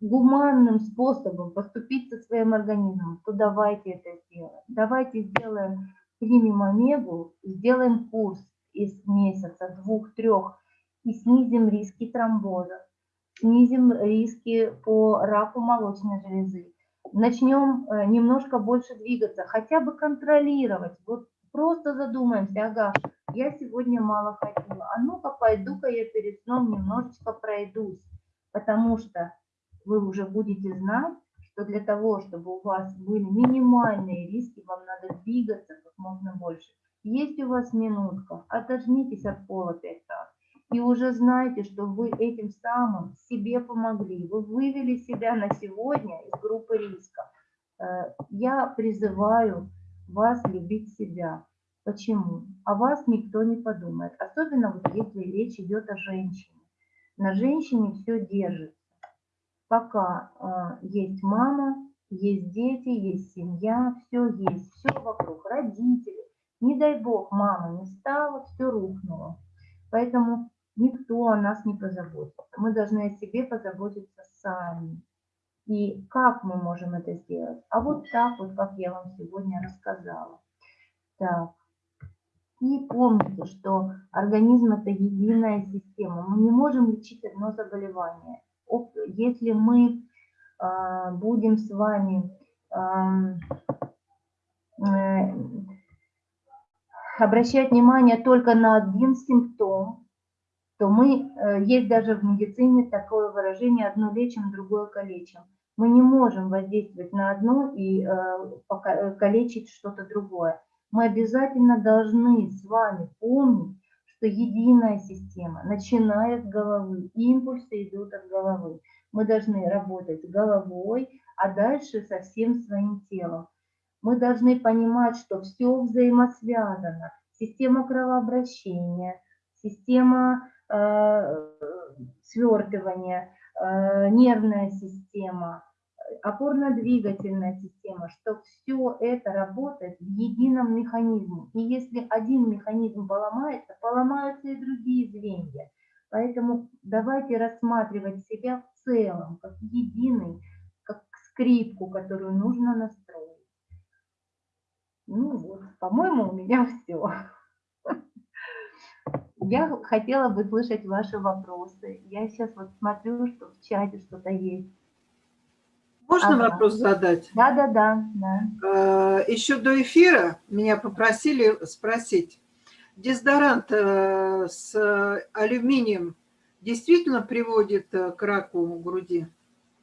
гуманным способом поступить со своим организмом, то давайте это сделаем. Давайте сделаем, примем омегу, сделаем курс из месяца, двух, трех, и снизим риски тромбоза, снизим риски по раку молочной железы, начнем э, немножко больше двигаться, хотя бы контролировать. Вот просто задумаемся, ага, я сегодня мало ходила, а ну-ка пойду-ка я перед сном немножечко пройдусь, потому что вы уже будете знать, что для того, чтобы у вас были минимальные риски, вам надо двигаться как можно больше. Есть у вас минутка, отожмитесь от пола 5 раз и уже знаете, что вы этим самым себе помогли. Вы вывели себя на сегодня из группы риска. Э, я призываю вас любить себя. Почему? О вас никто не подумает. Особенно если речь идет о женщине. На женщине все держится. Пока э, есть мама, есть дети, есть семья, все есть, все вокруг, родители. Не дай бог, мама не стала, все рухнуло. Поэтому никто о нас не позаботится. Мы должны о себе позаботиться сами. И как мы можем это сделать? А вот так вот, как я вам сегодня рассказала. Так. И помните, что организм – это единая система. Мы не можем лечить одно заболевание. Если мы э, будем с вами э, обращать внимание только на один симптом, то мы, э, есть даже в медицине такое выражение «одно лечим, другое калечим». Мы не можем воздействовать на одно и э, калечить что-то другое. Мы обязательно должны с вами помнить, что единая система, начиная с головы, импульсы идут от головы. Мы должны работать головой, а дальше со всем своим телом. Мы должны понимать, что все взаимосвязано. Система кровообращения, система Э, свертывание, э, нервная система, опорно-двигательная система, что все это работает в едином механизме. И если один механизм поломается, поломаются и другие звенья. Поэтому давайте рассматривать себя в целом, как единый, как скрипку, которую нужно настроить. Ну вот, по-моему, у меня [LAUGHS] все. Я хотела бы слышать ваши вопросы. Я сейчас вот смотрю, что в чате что-то есть. Можно Ага. вопрос задать? Да, да, да, да. Э, Еще до эфира меня попросили спросить, дезодорант э, с алюминием действительно приводит э, к раку груди?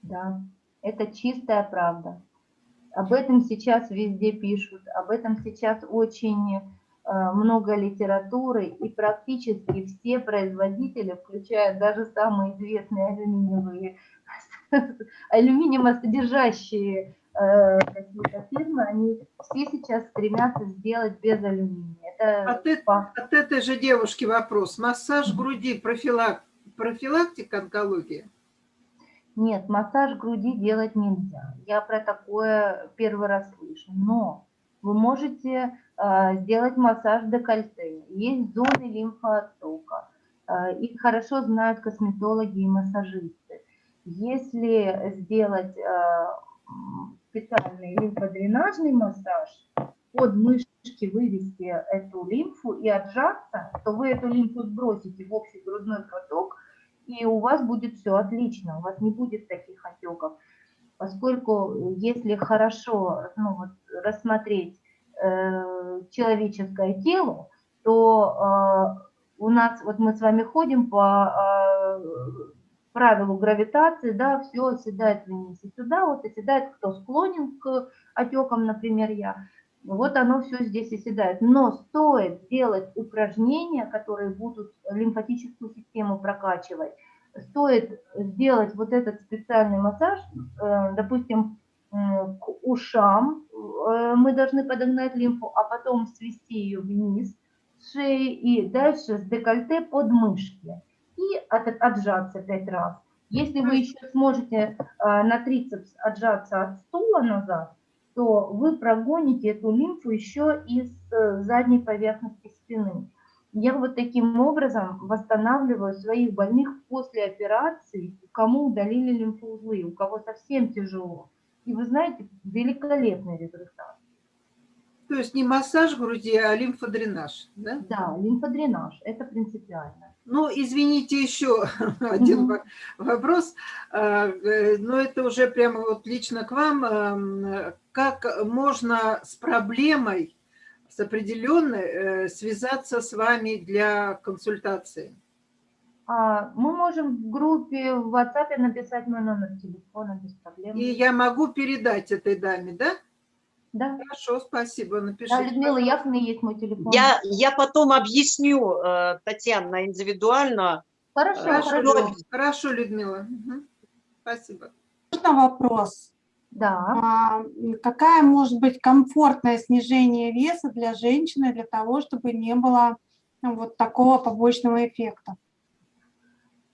Да, это чистая правда. Об этом сейчас везде пишут, об этом сейчас очень э, много литературы, и практически все производители, включая даже самые известные алюминиевые, [LAUGHS] алюминиевосодержащие э, какие-то фирмы, они все сейчас стремятся сделать без алюминия. Это От, э- факт. от этой же девушки вопрос. Массаж груди, профилак, профилактика онкологии? Нет, массаж груди делать нельзя. Я про такое первый раз слышу. Но вы можете э, сделать массаж декольте. Есть зоны лимфооттока. Э, их хорошо знают косметологи и массажисты. Если сделать э, м, специальный лимфодренажный массаж, под мышки вывести эту лимфу и отжаться, то вы эту лимфу сбросите в общий грудной проток, и у вас будет все отлично, у вас не будет таких отеков. Поскольку если хорошо ну, вот, рассмотреть э, человеческое тело, то э, у нас, вот мы с вами ходим по э, правилу гравитации, да, все оседает вниз. И сюда, вот оседает, кто склонен к отекам, например, я, вот оно все здесь оседает. Но стоит сделать упражнения, которые будут лимфатическую систему прокачивать, стоит сделать вот этот специальный массаж, э, допустим, к ушам э, мы должны подогнать лимфу, а потом свести ее вниз с шеи и дальше с декольте под мышки и от- отжаться пять раз. Если вы еще сможете э, на трицепс отжаться от стула назад, то вы прогоните эту лимфу еще из э, задней поверхности спины. Я вот таким образом восстанавливаю своих больных после операции, кому удалили лимфоузлы, у кого совсем тяжело. И вы знаете, великолепный результат. То есть не массаж груди, а лимфодренаж, да? Да, лимфодренаж, это принципиально. Ну, извините, еще [LAUGHS] один во- вопрос, А, э, но это уже прямо вот лично к вам. Как можно с проблемой, с определенной, э, связаться с вами для консультации? А, мы можем в группе в WhatsApp написать мой номер телефона без проблем. И я могу передать этой даме, да? Да, Хорошо, спасибо, да напишите. Людмила Яхна есть мой телефон. Я, я потом объясню, э, Татьяна, индивидуально. Хорошо, Хорошо, хорошо. Люд- хорошо, Людмила. Мгм. Спасибо. Можно вопрос? Да. А, Какая может быть комфортное снижение веса для женщины для того, чтобы не было ну, вот такого побочного эффекта?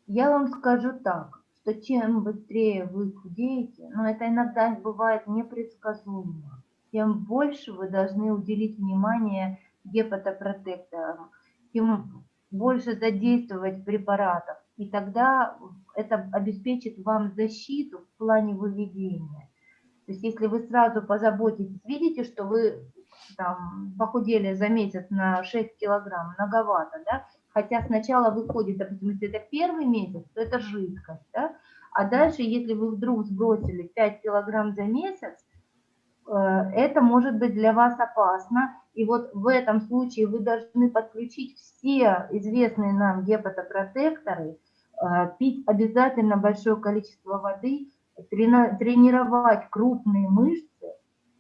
Я вам скажу так, что чем быстрее вы худеете, но это иногда бывает непредсказуемо, тем больше вы должны уделить внимание гепатопротекторам, тем больше задействовать препаратов, и тогда это обеспечит вам защиту в плане выведения. То есть если вы сразу позаботитесь, видите, что вы там, похудели за месяц на 6 килограмм, многовато, да, Хотя сначала выходит, допустим, если это первый месяц, то это жидкость, да? а дальше, если вы вдруг сбросили 5 килограмм за месяц, это может быть для вас опасно. И вот в этом случае вы должны подключить все известные нам гепатопротекторы, э, пить обязательно большое количество воды, тренировать крупные мышцы,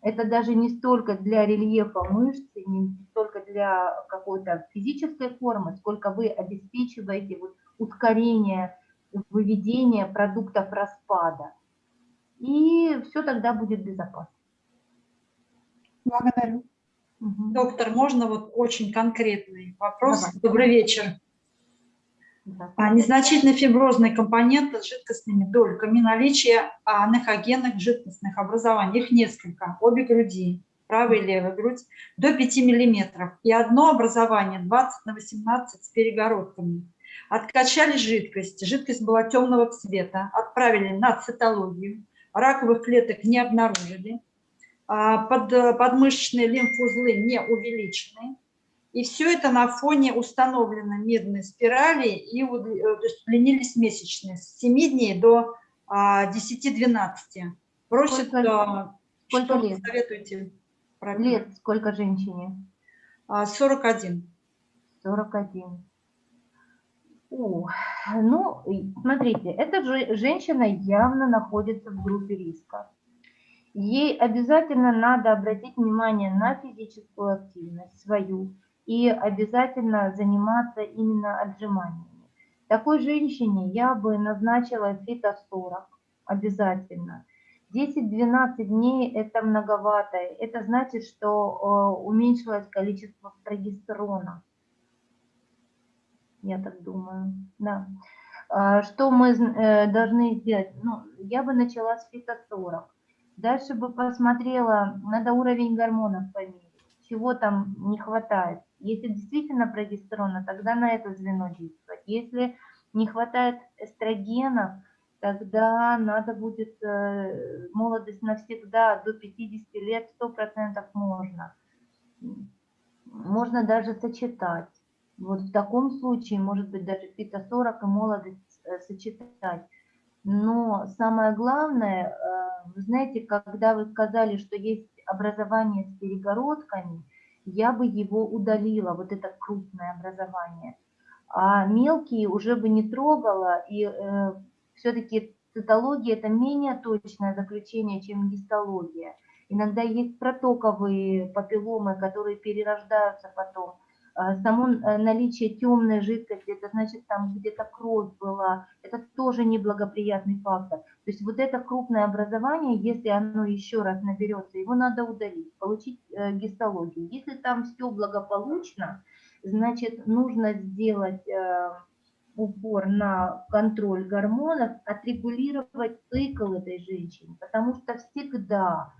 это даже не столько для рельефа мышц, не столько для какой-то физической формы, сколько вы обеспечиваете вот ускорение выведения продуктов распада. И все тогда будет безопасно. Благодарю. Доктор, можно вот очень конкретный вопрос? Давай. Добрый вечер. Здравствуйте. А, Незначительный фиброзный компонент с жидкостными дольками, наличие анахогенных жидкостных образований, их несколько, обе груди, правая и левая грудь, до 5 миллиметров, и одно образование 20 на 18 с перегородками. Откачали жидкость, жидкость была темного цвета, отправили на цитологию, раковых клеток не обнаружили, под, подмышечные лимфузлы не увеличены, и все это на фоне установленной медной спирали, и э, то есть удлинились месячные с 7 дней до а, 10-12. Просят, Сколько- а, сколько что лет? советуете? Правильно. Лет сколько женщине? А, 41. 41. О, ну, смотрите, эта же женщина явно находится в группе риска. Ей обязательно надо обратить внимание на физическую активность свою и обязательно заниматься именно отжиманиями. Такой женщине я бы назначила фито-40 обязательно. 10-12 дней это многовато. Это значит, что э, уменьшилось количество прогестерона. Я так думаю, да. А, Что мы э, должны сделать? Ну, я бы начала с фито-40. Дальше бы посмотрела, надо уровень гормонов померить, чего там не хватает. Если действительно прогестерона, тогда на это звено действовать. Если не хватает эстрогенов, тогда надо будет э, молодость навсегда, до 50 лет 100% можно. Можно даже сочетать. Вот в таком случае, может быть, даже фито-40 и молодость э, сочетать. Но самое главное, э, вы знаете, когда вы сказали, что есть образование с перегородками, я бы его удалила, вот это крупное образование. А мелкие уже бы не трогала, и все-таки цитология – это менее точное заключение, чем гистология. Иногда есть протоковые папилломы, которые перерождаются потом. А, Само э, наличие темной жидкости, это значит, там где-то кровь была, это тоже неблагоприятный фактор. То есть вот это крупное образование, если оно еще раз наберется, его надо удалить, получить э, гистологию. Если там все благополучно, значит, нужно сделать э, упор на контроль гормонов, отрегулировать цикл этой женщины, потому что всегда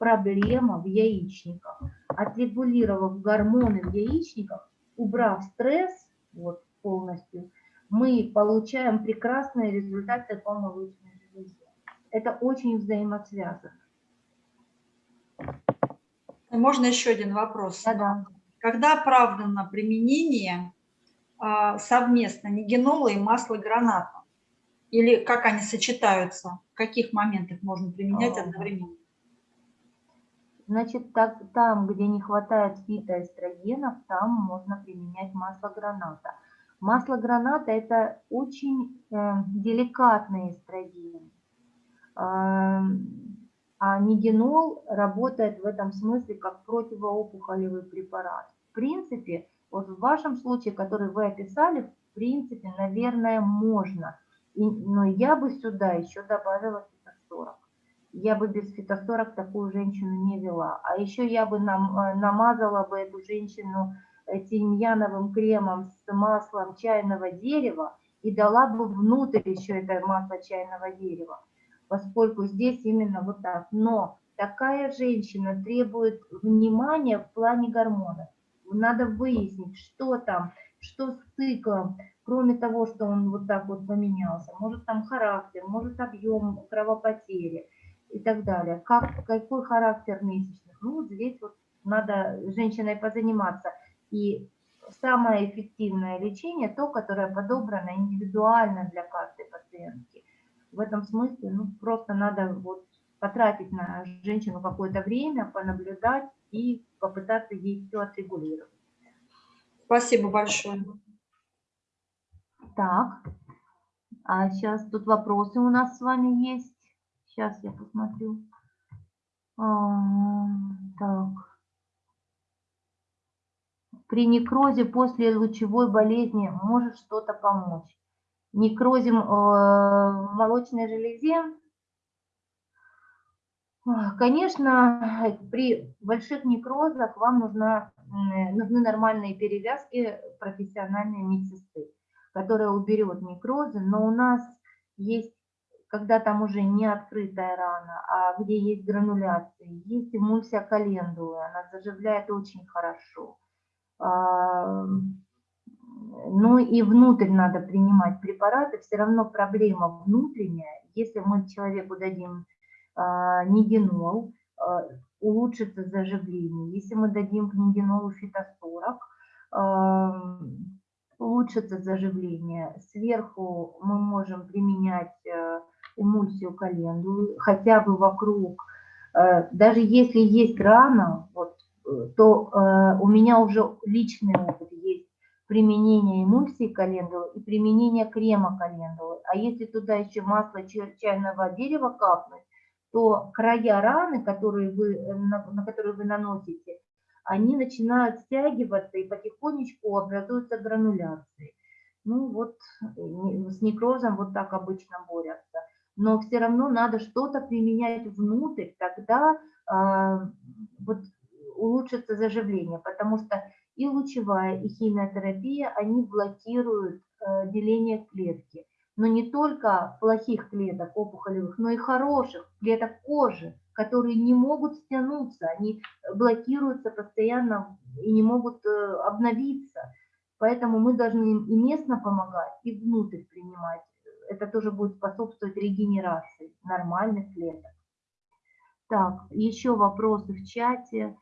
проблема в яичниках. Отрегулировав гормоны в яичниках, убрав стресс вот, полностью, мы получаем прекрасные результаты по молочной железе. Это очень взаимосвязано. Можно еще один вопрос? Да-да. Когда оправдано применение а, совместно нигенола и масла граната? Или как они сочетаются? В каких моментах можно применять А. одновременно? Значит, так, там, где не хватает фитоэстрогенов, там можно применять масло граната. Масло граната – это очень э, деликатный эстроген. А, а нигенол работает в этом смысле как противоопухолевый препарат. В принципе, вот в вашем случае, который вы описали, в принципе, наверное, можно. И- но я бы сюда еще добавила я бы без фитосорок такую женщину не вела. А еще я бы нам, э, намазала бы эту женщину тимьяновым кремом с маслом чайного дерева и дала бы внутрь еще это масло чайного дерева, поскольку здесь именно вот так. Но такая женщина требует внимания в плане гормонов. Надо выяснить, что там, что с циклом, кроме того, что он вот так вот поменялся. Может там характер, может объем кровопотери и так далее. Как, какой характер месячных? Ну, вот здесь вот надо женщиной позаниматься. И самое эффективное лечение, то, которое подобрано индивидуально для каждой пациентки. В этом смысле, ну, просто надо вот потратить на женщину какое-то время, понаблюдать и попытаться ей все отрегулировать. Спасибо большое. Так, а сейчас тут вопросы у нас с вами есть. Сейчас я посмотрю. Так. При некрозе после лучевой болезни может что-то помочь. Некрозе м, э, в молочной железе, конечно, при больших некрозах вам нужна, нужны нормальные перевязки профессиональной медсестры. которая уберет некрозы, но у нас есть, когда там уже не открытая рана, а где есть грануляция, есть эмульсия календулы, она заживляет очень хорошо. А, ну и внутрь надо принимать препараты, все равно проблема внутренняя. Если мы человеку дадим а, нигенол, а, улучшится заживление. Если мы дадим книгенолу фитосорок, улучшится заживление. Сверху мы можем применять эмульсию календулы, хотя бы вокруг. Э, даже если есть рана, вот, э, то у меня уже личный опыт есть применение эмульсии календулы и применение крема календулы. А если туда еще масло чайного дерева капнуть, то края раны, которые вы, на, на которые вы наносите, они начинают стягиваться и потихонечку образуются грануляции. Ну вот с некрозом вот так обычно борются. Но все равно надо что-то применять внутрь, тогда э, вот улучшится заживление, потому что и лучевая, и химиотерапия, они блокируют э, деление клетки но не только плохих клеток опухолевых, но и хороших клеток кожи, которые не могут стянуться, они блокируются постоянно и не могут э, обновиться. Поэтому мы должны им и местно помогать, и внутрь принимать. Это тоже будет способствовать регенерации нормальных клеток. Так, еще вопросы в чате.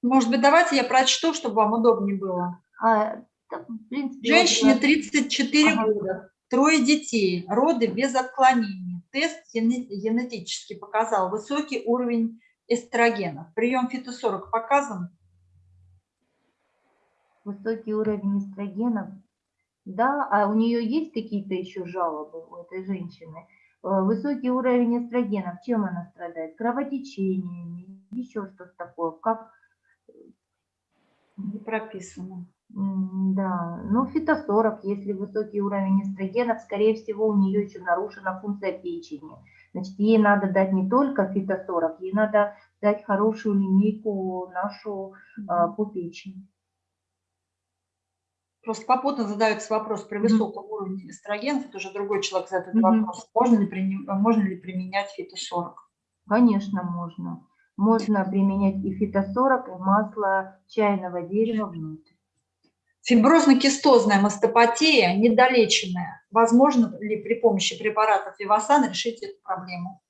Может быть, давайте я прочту, чтобы вам удобнее было. А, в принципе, Женщине 34 ага. года, Трое детей, роды без отклонений. Тест генетически показал высокий уровень эстрогена. Прием фитосорок показан? Высокий уровень эстрогена. Да, а у нее есть какие-то еще жалобы у этой женщины? Э, высокий уровень эстрогена, чем она страдает? Кровотечениями, еще что-то такое. Как? Не прописано. Да, ну фитосорок, если высокий уровень эстрогенов, скорее всего, у нее еще нарушена функция печени. Значит, ей надо дать не только фитосорок, ей надо дать хорошую линейку нашу а, по печени. Просто попутно задается вопрос при высоком mm -hmm. уровне эстрогенов, это уже другой человек задает mm -hmm. вопрос, можно ли, приним, можно ли применять фитосорок? Конечно, можно. Можно применять и фитосорок, и масло чайного дерева внутрь. Фиброзно-кистозная мастопатия, недолеченная. Возможно ли при помощи препаратов Вивасан решить эту проблему?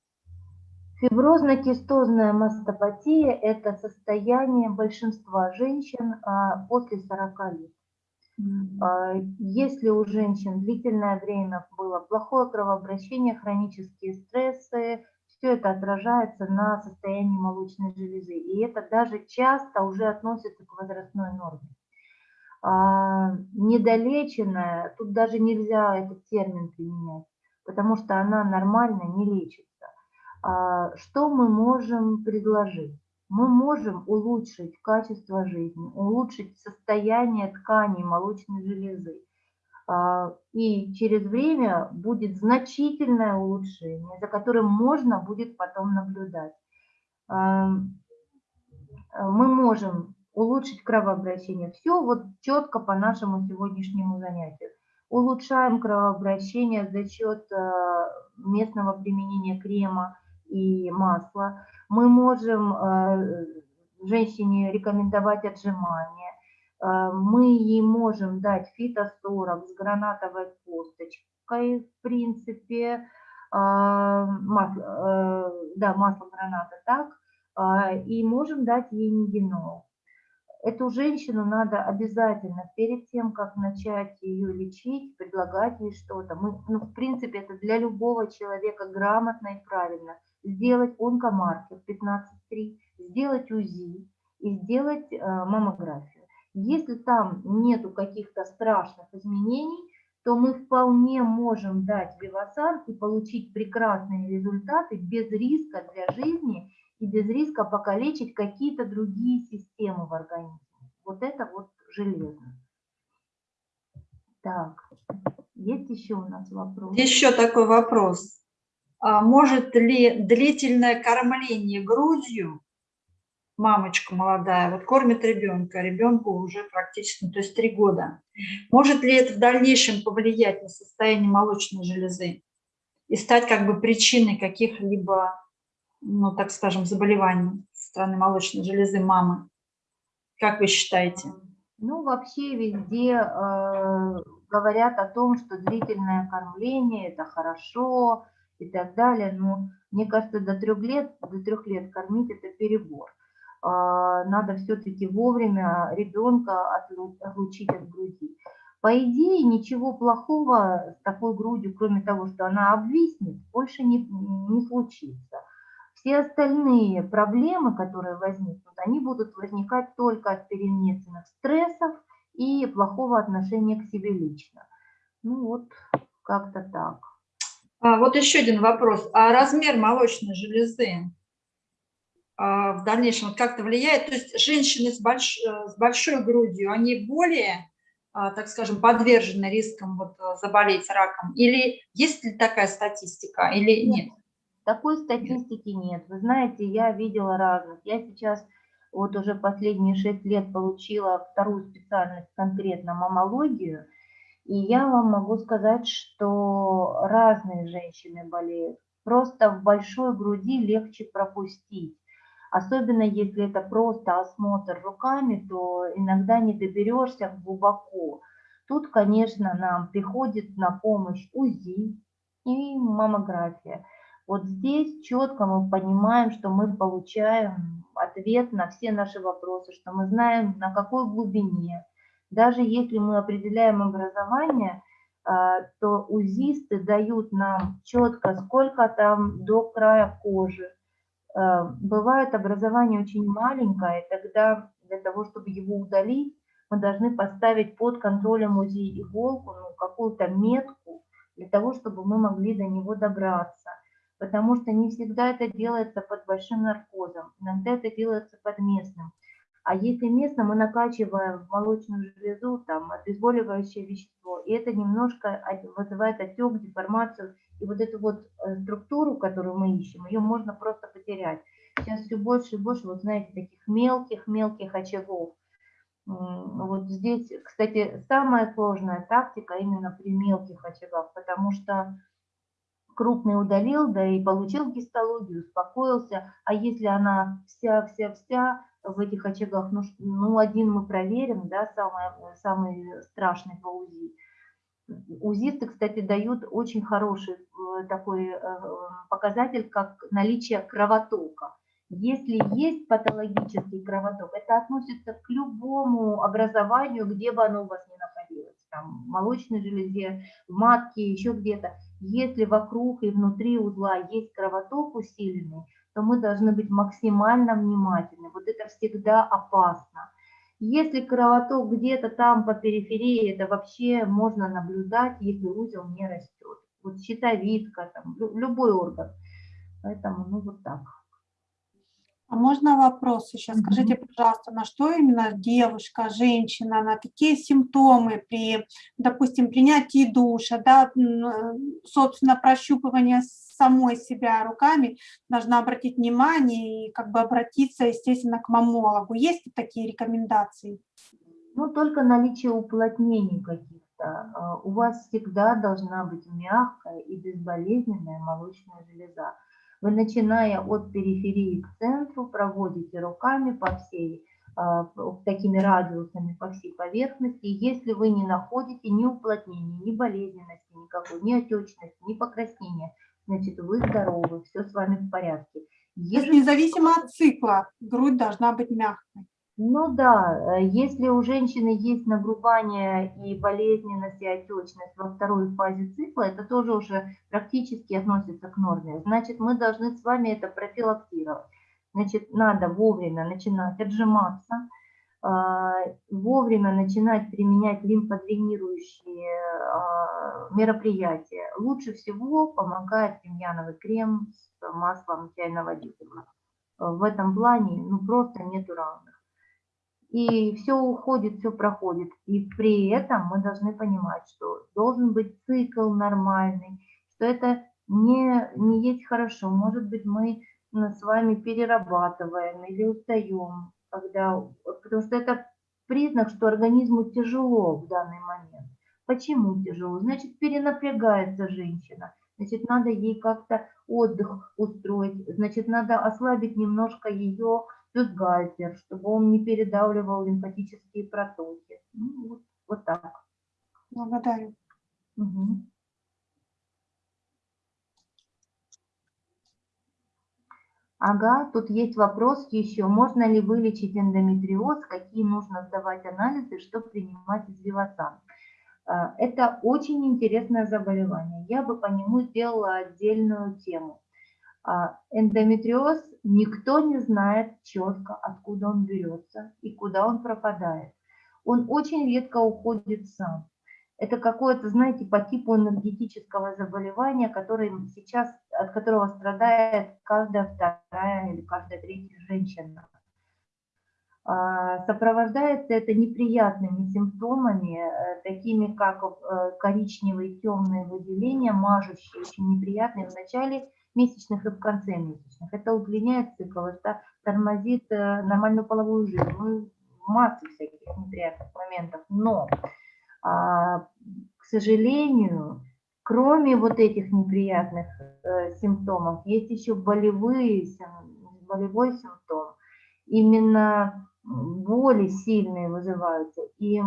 Фиброзно-кистозная мастопатия – это состояние большинства женщин а, после 40 лет. А, если у женщин длительное время было плохое кровообращение, хронические стрессы, все это отражается на состоянии молочной железы. И это даже часто уже относится к возрастной норме. А, недолеченная, тут даже нельзя этот термин применять, потому что она нормально не лечится. А, что мы можем предложить? Мы можем улучшить качество жизни, улучшить состояние тканей молочной железы. А, и через время будет значительное улучшение, за которым можно будет потом наблюдать. Мы можем улучшить кровообращение. Все вот четко по нашему сегодняшнему занятию. Улучшаем кровообращение за счет э, местного применения крема и масла. Мы можем э, женщине рекомендовать отжимания. Э, мы ей можем дать фитосорок с гранатовой косточкой, в принципе, масло, да, масло граната так, и можем дать ей нигенол. Эту женщину надо обязательно перед тем, как начать ее лечить, предлагать ей что-то. Мы, ну, в принципе, это для любого человека грамотно и правильно. Сделать онкомаркер 15.3, сделать УЗИ и сделать э, маммографию. Если там нету каких-то страшных изменений, то мы вполне можем дать Вивасан и получить прекрасные результаты без риска для жизни и без риска покалечить какие-то другие системы в организме. Вот это вот железо. Так, есть еще у нас вопрос? Еще такой вопрос. А может ли длительное кормление грудью мамочка молодая, вот кормит ребенка, ребенку уже практически, ну, то есть три года. Может ли это в дальнейшем повлиять на состояние молочной железы и стать как бы причиной каких-либо, ну, так скажем, заболеваний со стороны молочной железы мамы? Как вы считаете? Ну, вообще везде э, говорят о том, что длительное кормление – это хорошо и так далее. Но мне кажется, до трех лет, до трех лет кормить – это перебор. А, надо все-таки вовремя ребенка отлучить от груди. По идее, ничего плохого с такой грудью, кроме того, что она обвиснет, больше не, не случится. Все остальные проблемы, которые возникнут, они будут возникать только от перенесенных стрессов и плохого отношения к себе лично. Ну вот, как-то так. А, вот еще один вопрос. А размер молочной железы а, в дальнейшем как-то влияет? То есть женщины с, больш, с большой грудью, они более, а, так скажем, подвержены рискам вот, заболеть раком? Или есть ли такая статистика, или нет? Такой статистики нет. Вы знаете, я видела разных. Я сейчас вот уже последние шесть лет получила вторую специальность, конкретно мамологию, и я вам могу сказать, что разные женщины болеют. Просто в большой груди легче пропустить. Особенно если это просто осмотр руками, то иногда не доберешься глубоко. Тут, конечно, нам приходит на помощь УЗИ и маммография. Вот здесь четко мы понимаем, что мы получаем ответ на все наши вопросы, что мы знаем, на какой глубине. Даже если мы определяем образование, а, то УЗИсты дают нам четко, сколько там до края кожи. А, бывает образование очень маленькое, тогда для того, чтобы его удалить, мы должны поставить под контролем УЗИ иголку, ну, какую-то метку, для того, чтобы мы могли до него добраться потому что не всегда это делается под большим наркозом, иногда это делается под местным. А если местно, мы накачиваем в молочную железу там обезболивающее вещество, и это немножко вызывает отек, деформацию, и вот эту вот э, структуру, которую мы ищем, ее можно просто потерять. Сейчас все больше и больше, вот знаете, таких мелких-мелких очагов. Вот здесь, кстати, самая сложная тактика именно при мелких очагах, потому что крупный удалил, да и получил гистологию, успокоился. А если она вся-вся-вся в этих очагах, ну, ну один мы проверим, да, самый, самый страшный по УЗИ. УЗИсты, кстати, дают очень хороший э, такой э, показатель, как наличие кровотока. Если есть патологический кровоток, это относится к любому образованию, где бы оно у вас ни находилось, там, молочной железе, в матке, еще где-то. Если вокруг и внутри узла есть кровоток усиленный, то мы должны быть максимально внимательны. Вот это всегда опасно. Если кровоток где-то там по периферии, это вообще можно наблюдать, если узел не растет. Вот щитовидка, там, любой орган. Поэтому, ну, вот так. А можно вопрос еще? Скажите, пожалуйста, на что именно девушка, женщина, на какие симптомы при, допустим, принятии душа, да, собственно, прощупывание самой себя руками должна обратить внимание и как бы обратиться, естественно, к мамологу. Есть ли такие рекомендации? Ну, только наличие уплотнений каких-то. А, у вас всегда должна быть мягкая и безболезненная молочная железа. Вы, начиная от периферии к центру, проводите руками по всей, а, такими радиусами по всей поверхности. Если вы не находите ни уплотнения, ни болезненности никакой, ни отечности, ни покраснения, значит, вы здоровы, все с вами в порядке. Если независимо от цикла, грудь должна быть мягкой. Ну да, э, если у женщины есть нагрубание и болезненность, и отечность во второй фазе цикла, это тоже уже практически относится к норме. Значит, мы должны с вами это профилактировать. Значит, надо вовремя начинать отжиматься, а, вовремя начинать применять лимфодренирующие а, мероприятия. Лучше всего помогает тимьяновый крем с маслом чайного дерева. В этом плане ну, просто нету равных и все уходит, все проходит. И при этом мы должны понимать, что должен быть цикл нормальный, что это не, не есть хорошо. Может быть, мы с вами перерабатываем или устаем, когда, потому что это признак, что организму тяжело в данный момент. Почему тяжело? Значит, перенапрягается женщина. Значит, надо ей как-то отдых устроить. Значит, надо ослабить немножко ее бюстгальтер, чтобы он не передавливал лимфатические протоки. Ну, вот, вот так. Благодарю. Мгм. Ага, тут есть вопрос еще. Можно ли вылечить эндометриоз? Какие нужно сдавать анализы, чтобы принимать извивасан? А, Это очень интересное заболевание. Я бы по нему сделала отдельную тему. А, Эндометриоз никто не знает четко, откуда он берется и куда он пропадает. Он очень редко уходит сам. Это какое-то, знаете, по типу энергетического заболевания, который сейчас, от которого страдает каждая вторая или каждая третья женщина. А, Сопровождается это неприятными симптомами, э, такими как э, коричневые темные выделения, мажущие, очень неприятные в начале месячных и в конце месячных. Это удлиняет цикл, это тормозит э, нормальную половую жизнь. Ну, масса всяких неприятных моментов. Но а, к сожалению, кроме вот этих неприятных э, симптомов, есть еще болевые, болевой симптом. Именно боли сильные вызываются. И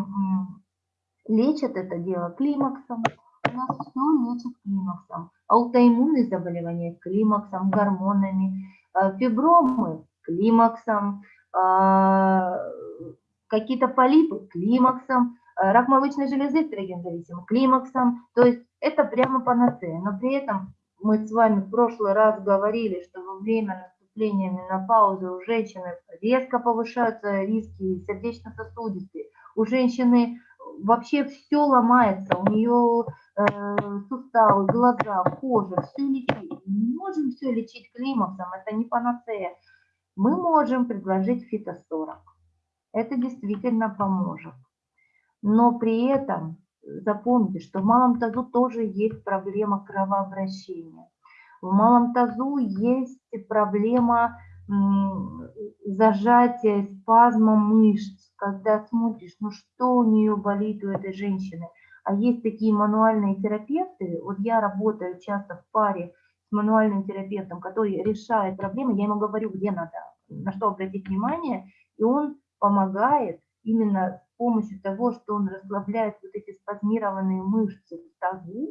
лечат это дело климаксом. У нас все лечат климаксом. Аутоиммунные заболевания климаксом, гормонами. Э, Фибромы климаксом. а, Какие-то полипы климаксом э, рак молочной железы эстрогензависимым климаксом. То есть это прямо панацея. Но при этом мы с вами в прошлый раз говорили, что во время наступления менопаузы у женщины резко повышаются риски сердечно-сосудистые. У женщины вообще все ломается, у нее э, суставы, глаза, кожа, все лечить. Не можем все лечить климаксом, это не панацея. Мы можем предложить фитосорок. Это действительно поможет. Но при этом запомните, что в малом тазу тоже есть проблема кровообращения. В малом тазу есть проблема зажатия, спазма мышц, когда смотришь, ну что у нее болит у этой женщины. А есть такие мануальные терапевты, вот я работаю часто в паре с мануальным терапевтом, который решает проблемы, я ему говорю, где надо, на что обратить внимание, и он помогает именно с помощью того, что он расслабляет вот эти спазмированные мышцы в тазу,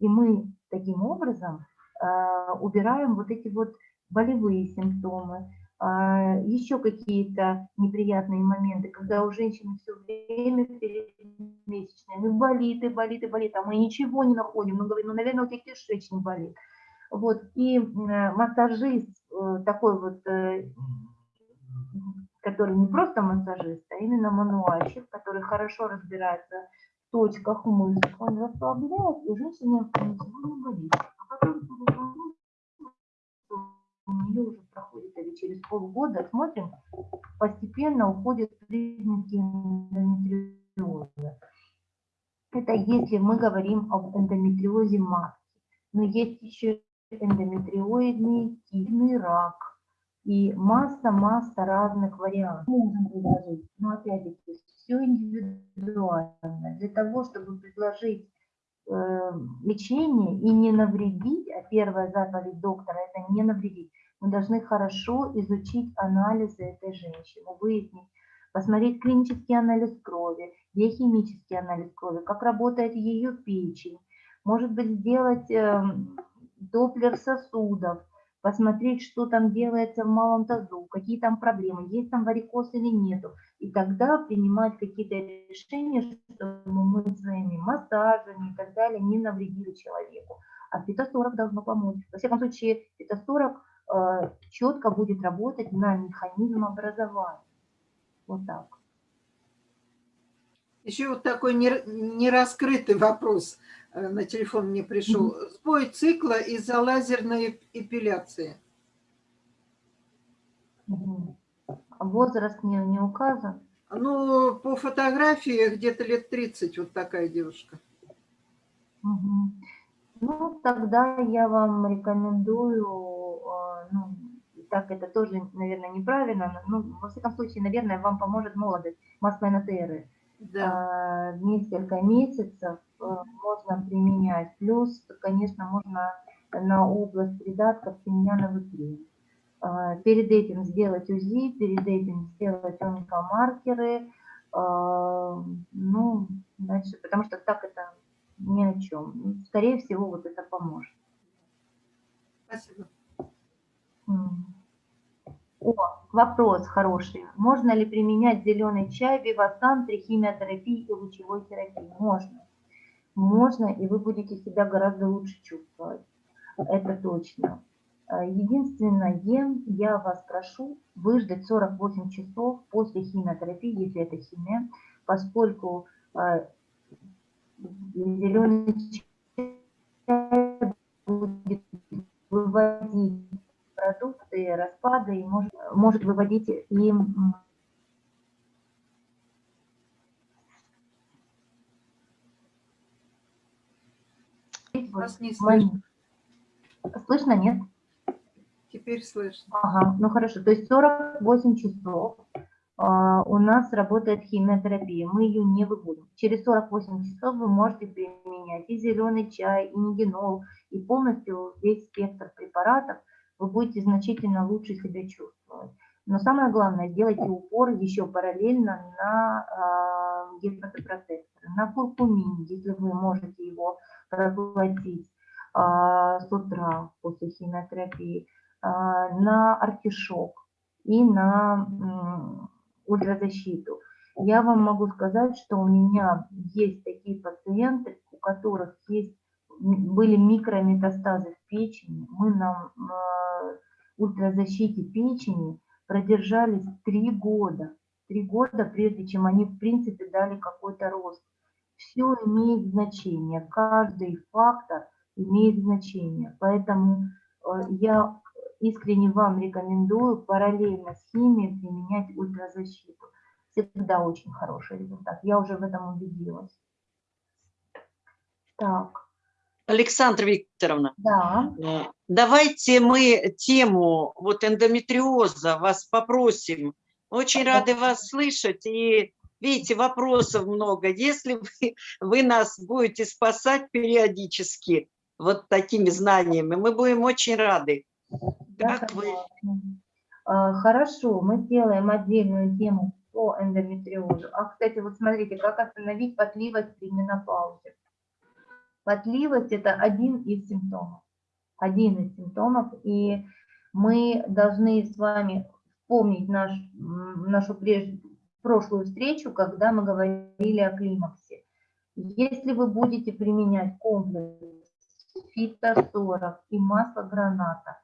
и мы таким образом э, убираем вот эти вот болевые симптомы, еще какие-то неприятные моменты, когда у женщины все время перед месячными болит и болит и болит, а мы ничего не находим, мы говорим, ну, наверное, у тебя кишечник болит. Вот, и э, массажист э, такой вот, э, который не просто массажист, а именно мануальщик, который хорошо разбирается в точках мышц, он расслабляет, и ничего не болит. А потом у нее уже проходит или через полгода, смотрим, постепенно уходят признаки эндометриоза. Это если мы говорим об эндометриозе матки. Но есть еще эндометриоидный кистный рак и масса-масса разных вариантов. Можно предложить, но опять-таки все индивидуально. Для того, чтобы предложить э, лечение и не навредить, а первая заповедь доктора – это не навредить, мы должны хорошо изучить анализы этой женщины, выяснить, посмотреть клинический анализ крови, биохимический анализ крови, как работает ее печень, может быть, сделать э, доплер сосудов, посмотреть, что там делается в малом тазу, какие там проблемы, есть там варикоз или нету. И тогда принимать какие-то решения, чтобы мы своими массажами и так далее не навредили человеку. А фитосорок должно помочь. Во всяком случае, фитосорок четко будет работать на механизм образования. Вот так. Еще вот такой нер- нераскрытый вопрос э, на телефон мне пришел. Сбой цикла из-за лазерной эпиляции. А Возраст не, не указан. Ну, по фотографии где-то лет 30 вот такая девушка. Ну, тогда я вам рекомендую, э, так это тоже, наверное, неправильно, но, ну, во всяком случае, наверное, вам поможет молодость, масло НТР. Да. А, Несколько месяцев э, можно применять, плюс, конечно, можно на область придатков тимьяновый крем. А, Перед этим сделать УЗИ, перед этим сделать онкомаркеры, а, ну, дальше, потому что так это ни о чем. Скорее всего, вот это поможет. Спасибо. М. О, вопрос хороший. Можно ли применять зеленый чай, вивасан при химиотерапии и лучевой терапии? Можно. Можно, и вы будете себя гораздо лучше чувствовать. Это точно. А, Единственное, я вас прошу выждать 48 часов после химиотерапии, если это химия, поскольку а, зеленый чай будет выводить продукты, распады, и может, может выводить и м, Вас не слышно. Слышно, нет? Теперь слышно. Ага, ну хорошо. То есть 48 часов а, у нас работает химиотерапия. Мы ее не выводим. Через 48 часов вы можете применять и зеленый чай, и нигенол, и полностью весь спектр препаратов. Вы будете значительно лучше себя чувствовать. Но самое главное, делайте упор еще параллельно на а, гепатопротектор, на куркумин, если вы можете его проглотить а, с утра после химиотерапии, а, на артишок и на м, ультразащиту. Я вам могу сказать, что у меня есть такие пациенты, у которых есть, были микрометастазы в печени. Мы на ультразащите печени продержались три года. Три года, прежде чем они, в принципе, дали какой-то рост. Все имеет значение, каждый фактор имеет значение. Поэтому э, я искренне вам рекомендую параллельно с химией применять ультразащиту. Всегда очень хороший результат. Я уже в этом убедилась. Так, Александра Викторовна, да. э, давайте мы тему вот эндометриоза вас попросим. Очень рады вас слышать. И видите, вопросов много. Если вы, вы нас будете спасать периодически вот такими знаниями, мы будем очень рады. Как вы? А, Хорошо, мы сделаем отдельную тему по эндометриозу. А, кстати, вот смотрите, как остановить потливость при менопаузе. Потливость – это один из симптомов. Один из симптомов. И мы должны с вами вспомнить наш, нашу прежде, прошлую встречу, когда мы говорили о климаксе. Если вы будете применять комплекс фито-40 и масло граната,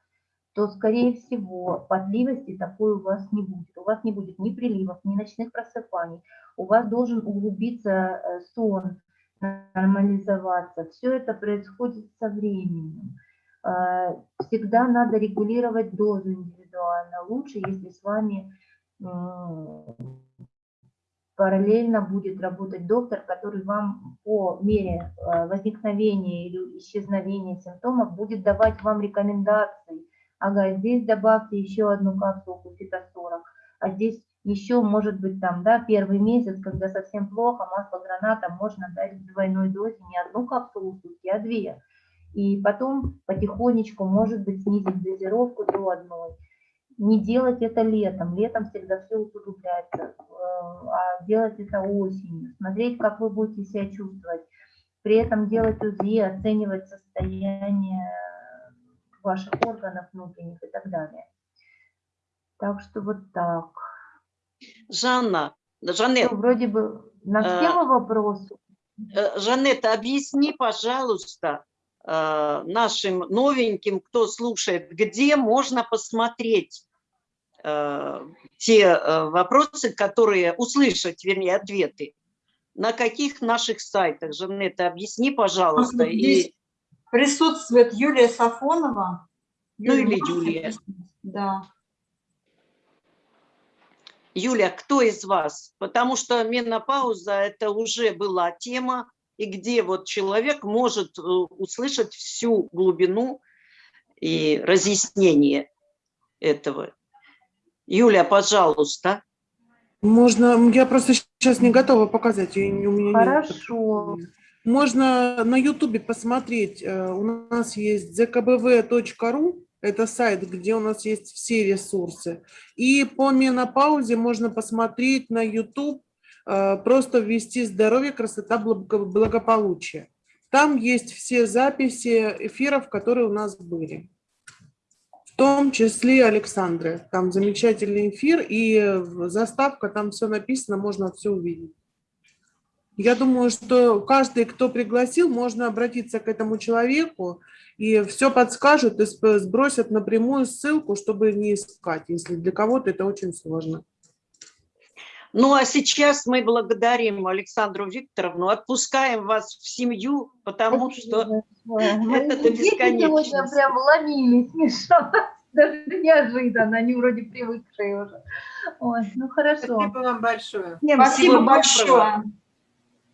то, скорее всего, потливости такой у вас не будет. У вас не будет ни приливов, ни ночных просыпаний. У вас должен углубиться э, сон, нормализоваться. Все это происходит со временем. Э, Всегда надо регулировать дозу индивидуально. Лучше, если с вами параллельно будет работать доктор, который вам по мере э, возникновения или исчезновения симптомов будет давать вам рекомендации. Ага, здесь добавьте еще одну капсулку фито-40, а здесь еще, может быть, там, да, первый месяц, когда совсем плохо, масло граната можно дать в двойной дозе не одну капсулу сутки, а две. И потом потихонечку, может быть, снизить дозировку до одной. Не делать это летом. Летом всегда все усугубляется. э, А делать это осенью. Смотреть, как вы будете себя чувствовать. При этом делать УЗИ, оценивать состояние ваших органов внутренних и так далее. Так что вот так. Жанна, Ну, Жанет, вроде бы на все Э, вопросы. э, Жанетта, объясни, пожалуйста, э, нашим новеньким, кто слушает, где можно посмотреть э, те э, вопросы, которые, услышать, вернее, ответы. На каких наших сайтах, Жанетта, объясни, пожалуйста. Вот здесь И, Присутствует Юлия Сафонова. Ну или Юлия. Да. Юля, кто из вас? Потому что менопауза – это уже была тема, и где вот человек может э, услышать всю глубину и разъяснение. этого. Юля, пожалуйста. Можно, я просто сейчас не готова показать, я не- у меня нет Хорошо. Можно на Ютубе посмотреть, э, у нас есть zkbv.ru, это сайт, где у нас есть все ресурсы. И по менопаузе можно посмотреть на YouTube, э, просто ввести здоровье, красота, благо- благополучие. Там есть все записи эфиров, которые у нас были. В том числе Александры. Там замечательный эфир и заставка, там все написано, можно все увидеть. Я думаю, что каждый, кто пригласил, можно обратиться к этому человеку, и все подскажут и сбросят напрямую ссылку, чтобы не искать, если для кого-то это очень сложно. Ну, а сейчас мы благодарим Александру Викторовну, отпускаем вас в семью, потому что Мои это до дети сегодня бесконечности. прям ломились, [LAUGHS] Миша. Даже неожиданно, они вроде привыкшие уже. Ой, ну хорошо. Спасибо вам большое. Всем Спасибо Всего доброго. большое.